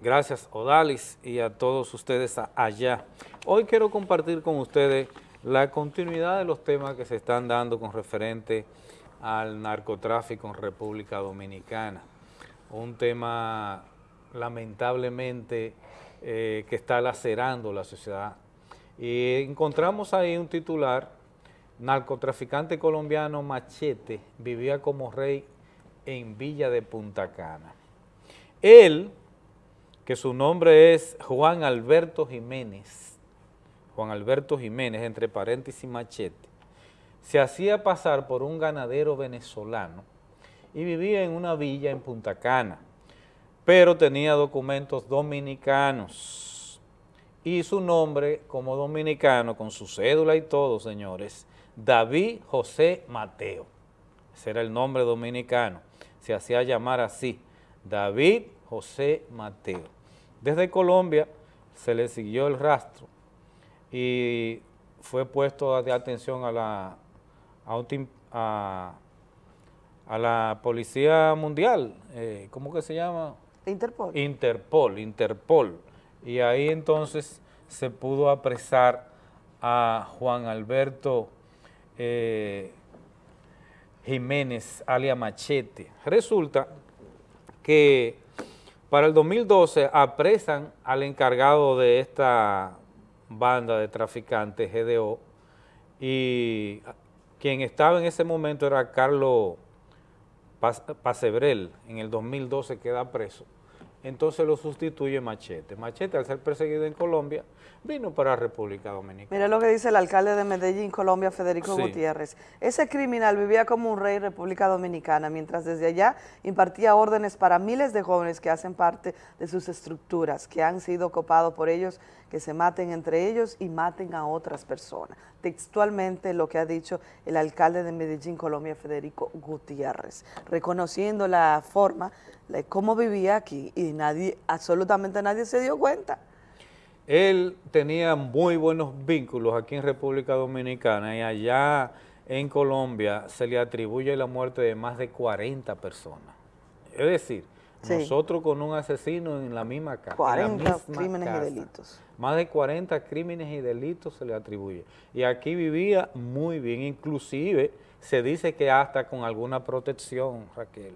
Gracias Odalis y a todos ustedes allá. Hoy quiero compartir con ustedes la continuidad de los temas que se están dando con referente al narcotráfico en República Dominicana un tema lamentablemente eh, que está lacerando la sociedad. Y encontramos ahí un titular, narcotraficante colombiano Machete vivía como rey en Villa de Punta Cana. Él, que su nombre es Juan Alberto Jiménez, Juan Alberto Jiménez, entre paréntesis machete, se hacía pasar por un ganadero venezolano y vivía en una villa en Punta Cana, pero tenía documentos dominicanos y su nombre como dominicano, con su cédula y todo, señores, David José Mateo. Ese era el nombre dominicano, se hacía llamar así, David José Mateo. Desde Colombia se le siguió el rastro y fue puesto de atención a la, a, a la Policía Mundial, eh, ¿cómo que se llama? Interpol. Interpol, Interpol. Y ahí entonces se pudo apresar a Juan Alberto eh, Jiménez, alia Machete. Resulta que para el 2012 apresan al encargado de esta banda de traficantes, GDO, y quien estaba en ese momento era Carlos Pacebrel, en el 2012 queda preso, entonces lo sustituye Machete. Machete, al ser perseguido en Colombia, vino para República Dominicana. Mira lo que dice el alcalde de Medellín, Colombia, Federico Sí. Gutiérrez. Ese criminal vivía como un rey en República Dominicana, mientras desde allá impartía órdenes para miles de jóvenes que hacen parte de sus estructuras, que han sido copados por ellos, que se maten entre ellos y maten a otras personas. Textualmente lo que ha dicho el alcalde de Medellín, Colombia, Federico Gutiérrez, reconociendo la forma, cómo vivía aquí y nadie, absolutamente nadie se dio cuenta. Él tenía muy buenos vínculos aquí en República Dominicana y allá en Colombia se le atribuye la muerte de más de 40 personas. Es decir, Sí. nosotros con un asesino en la misma casa. en la 40 misma crímenes y delitos. Más de 40 crímenes y delitos se le atribuye. Y aquí vivía muy bien, inclusive se dice que hasta con alguna protección, Raquel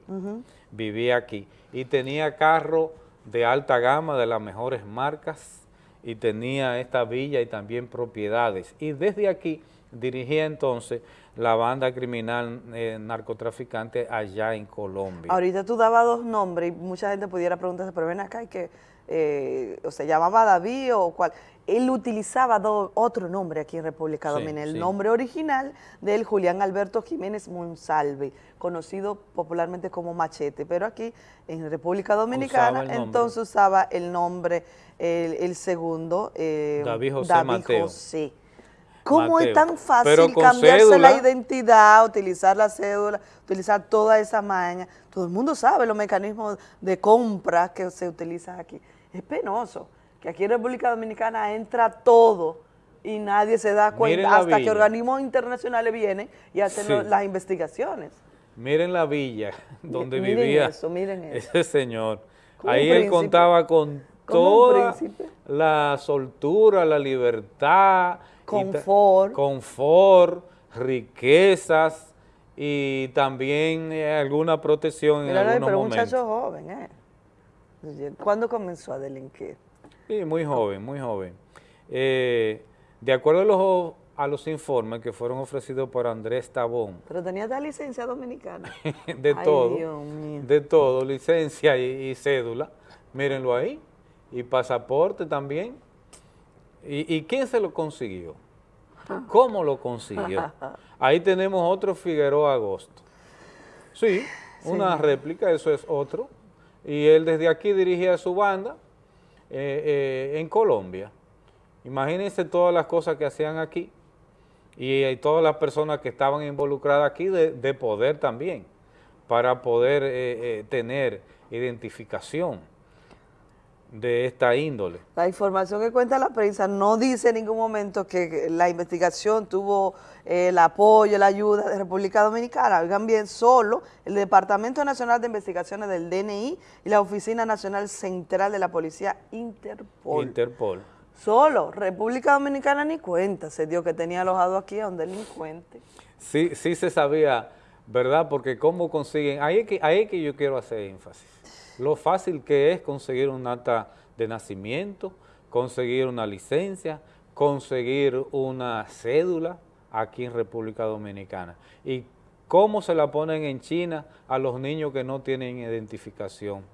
vivía aquí y tenía carro de alta gama, de las mejores marcas, y tenía esta villa y también propiedades. Y desde aquí dirigía entonces la banda criminal eh, narcotraficante allá en Colombia. Ahorita tú dabas dos nombres y mucha gente pudiera preguntarse, pero ven acá, y que, eh, o se llamaba David o cuál. Él utilizaba do- otro nombre aquí en República Sí, Dominicana, el sí. nombre original del Julián Alberto Jiménez Monsalve, conocido popularmente como Machete, pero aquí en República Dominicana entonces usaba el nombre, el, el segundo, eh, David José Mateo. José. ¿Cómo Mateo. es tan fácil cambiarse cédula. la identidad, utilizar la cédula, utilizar toda esa maña? Todo el mundo sabe los mecanismos de compra que se utilizan aquí. Es penoso que aquí en República Dominicana entra todo y nadie se da cuenta hasta que organismos internacionales vienen y hacen Sí. las investigaciones. Miren la villa donde miren vivía eso, miren eso. ese señor. Como Ahí él contaba con toda la soltura, la libertad, y Confort. confort, riquezas y también eh, alguna protección en algunos pero un momentos. muchacho joven, ¿eh? ¿Cuándo comenzó a delinquir? Sí, muy joven, muy joven. Eh, de acuerdo a los, a los informes que fueron ofrecidos por Andrés Tabón, Pero tenía esta licencia dominicana. de Ay, todo, Dios mío. de todo, licencia y, y cédula, mírenlo ahí, y pasaporte también. ¿Y, y quién se lo consiguió? ¿Cómo lo consiguió? Ahí tenemos otro Figueroa Agosto. Sí, una réplica, eso es otro. Y él desde aquí dirigía su banda eh, eh, en Colombia. Imagínense todas las cosas que hacían aquí y, eh, todas las personas que estaban involucradas aquí de, de poder también, para poder eh, eh, tener identificación de esta índole. La información que cuenta la prensa no dice en ningún momento que la investigación tuvo eh, el apoyo, la ayuda de República Dominicana. Oigan bien, solo el Departamento Nacional de Investigaciones del DNI y la Oficina Nacional Central de la Policía Interpol. Interpol. solo República Dominicana ni cuenta se dio que tenía alojado aquí a un delincuente. Sí, sí se sabía, ¿verdad? Porque cómo consiguen, ahí es que, ahí es que yo quiero hacer énfasis. Lo fácil que es conseguir un acta de nacimiento, conseguir una licencia, conseguir una cédula aquí en República Dominicana. Y ¿Cómo se la ponen en China a los niños que no tienen identificación?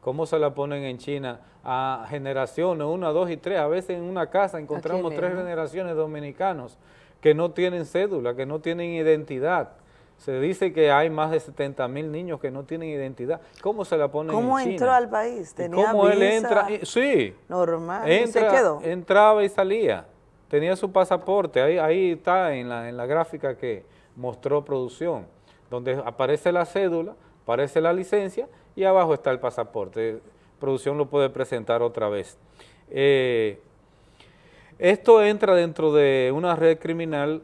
¿Cómo se la ponen en China a generaciones, una, dos y tres? A veces en una casa encontramos tres generaciones dominicanos que no tienen cédula, que no tienen identidad. Se dice que hay más de 70 mil niños que no tienen identidad. ¿Cómo se la ponen ¿Cómo en China? entró al país? ¿Y ¿Tenía ¿Cómo él entra? Sí. normal y se quedó? Entraba y salía. Tenía su pasaporte. Ahí, ahí está en la, en la gráfica que mostró producción, donde aparece la cédula, aparece la licencia y abajo está el pasaporte. Producción lo puede presentar otra vez. Eh, esto entra dentro de una red criminal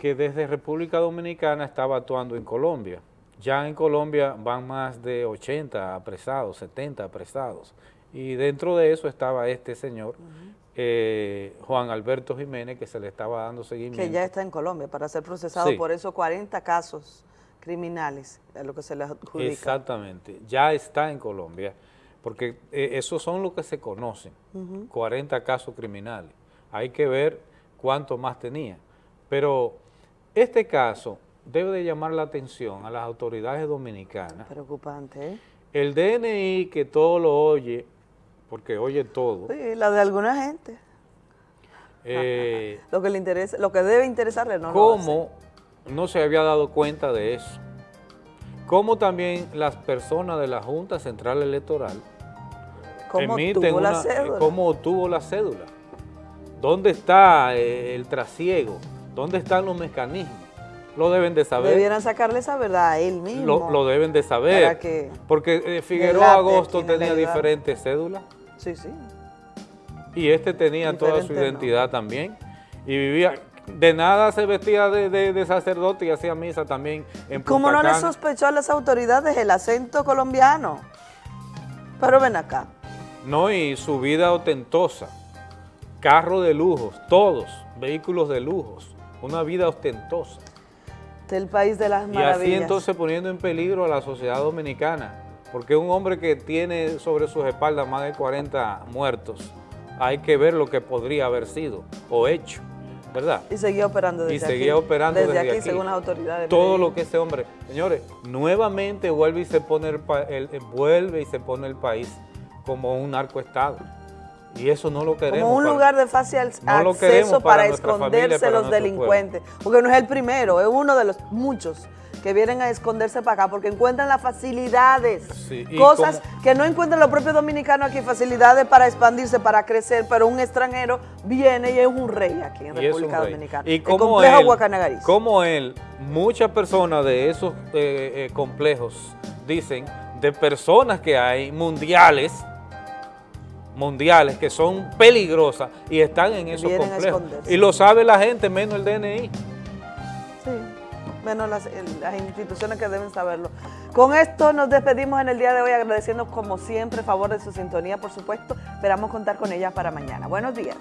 que desde República Dominicana estaba actuando en Colombia. Ya en Colombia van más de 80 apresados, 70 apresados. Y dentro de eso estaba este señor, eh, Juan Alberto Jiménez, que se le estaba dando seguimiento. que ya está en Colombia para ser procesado Sí. por esos 40 casos criminales a lo que se le adjudica. Exactamente, ya está en Colombia, porque eh, esos son los que se conocen, Ujú. 40 casos criminales. Hay que ver cuánto más tenía. Pero este caso debe de llamar la atención a las autoridades dominicanas. Preocupante, ¿eh? El DNI que todo lo oye, porque oye todo, Sí, la de alguna gente. eh, Lo que le interesa, lo que debe interesarle no lo ¿Cómo no se había dado cuenta de eso? ¿Cómo también las personas de la Junta Central Electoral ¿Cómo emiten obtuvo la una- eh, cédula? ¿Cómo obtuvo la cédula? ¿Dónde está eh, el trasiego? ¿Dónde están los mecanismos? Lo deben de saber. Debieran sacarle esa verdad a él mismo. Lo, lo deben de saber. Para que porque eh, Figueroa Agosto tenía diferentes cédulas Sí, sí. y este tenía toda su identidad también. Y vivía, de nada se vestía de, de- de sacerdote y hacía misa también en Punta Como no le sospechó a las autoridades el acento colombiano. Pero ven acá. No, y su vida ostentosa, carro de lujos, todos, vehículos de lujos, una vida ostentosa. Del país de las Y así maravillas. entonces poniendo en peligro a la sociedad dominicana, porque un hombre que tiene sobre sus espaldas más de 40 muertos, hay que ver lo que podría haber sido o hecho, ¿verdad? Y seguía operando desde y aquí. seguía operando desde, aquí, aquí. según las autoridades. de Todo lo que ese hombre, señores, nuevamente vuelve y se pone el- vuelve y se pone el país como un narcoestado. Y eso no lo queremos. Como un para- lugar de fácil acceso para para, nuestra familia, esconderse los delincuentes. Porque no es el primero, es uno de los muchos que vienen a esconderse para acá porque encuentran las facilidades. Sí, Cosas como- que no encuentran los propios dominicanos aquí, facilidades para expandirse, para crecer, pero un extranjero viene y es un rey aquí en República. Dominicana. Y el como complejo él, Guacanagariz. como él, muchas personas de esos eh, eh, complejos dicen de personas que hay mundiales, mundiales que son peligrosas y están en esos Vienen a complejos. Y lo sabe la gente, menos el DNI. Sí, menos las, las instituciones que deben saberlo. Con esto nos despedimos en el día de hoy agradeciendo como siempre el favor de su sintonía, por supuesto. Esperamos contar con ellas para mañana. Buenos días.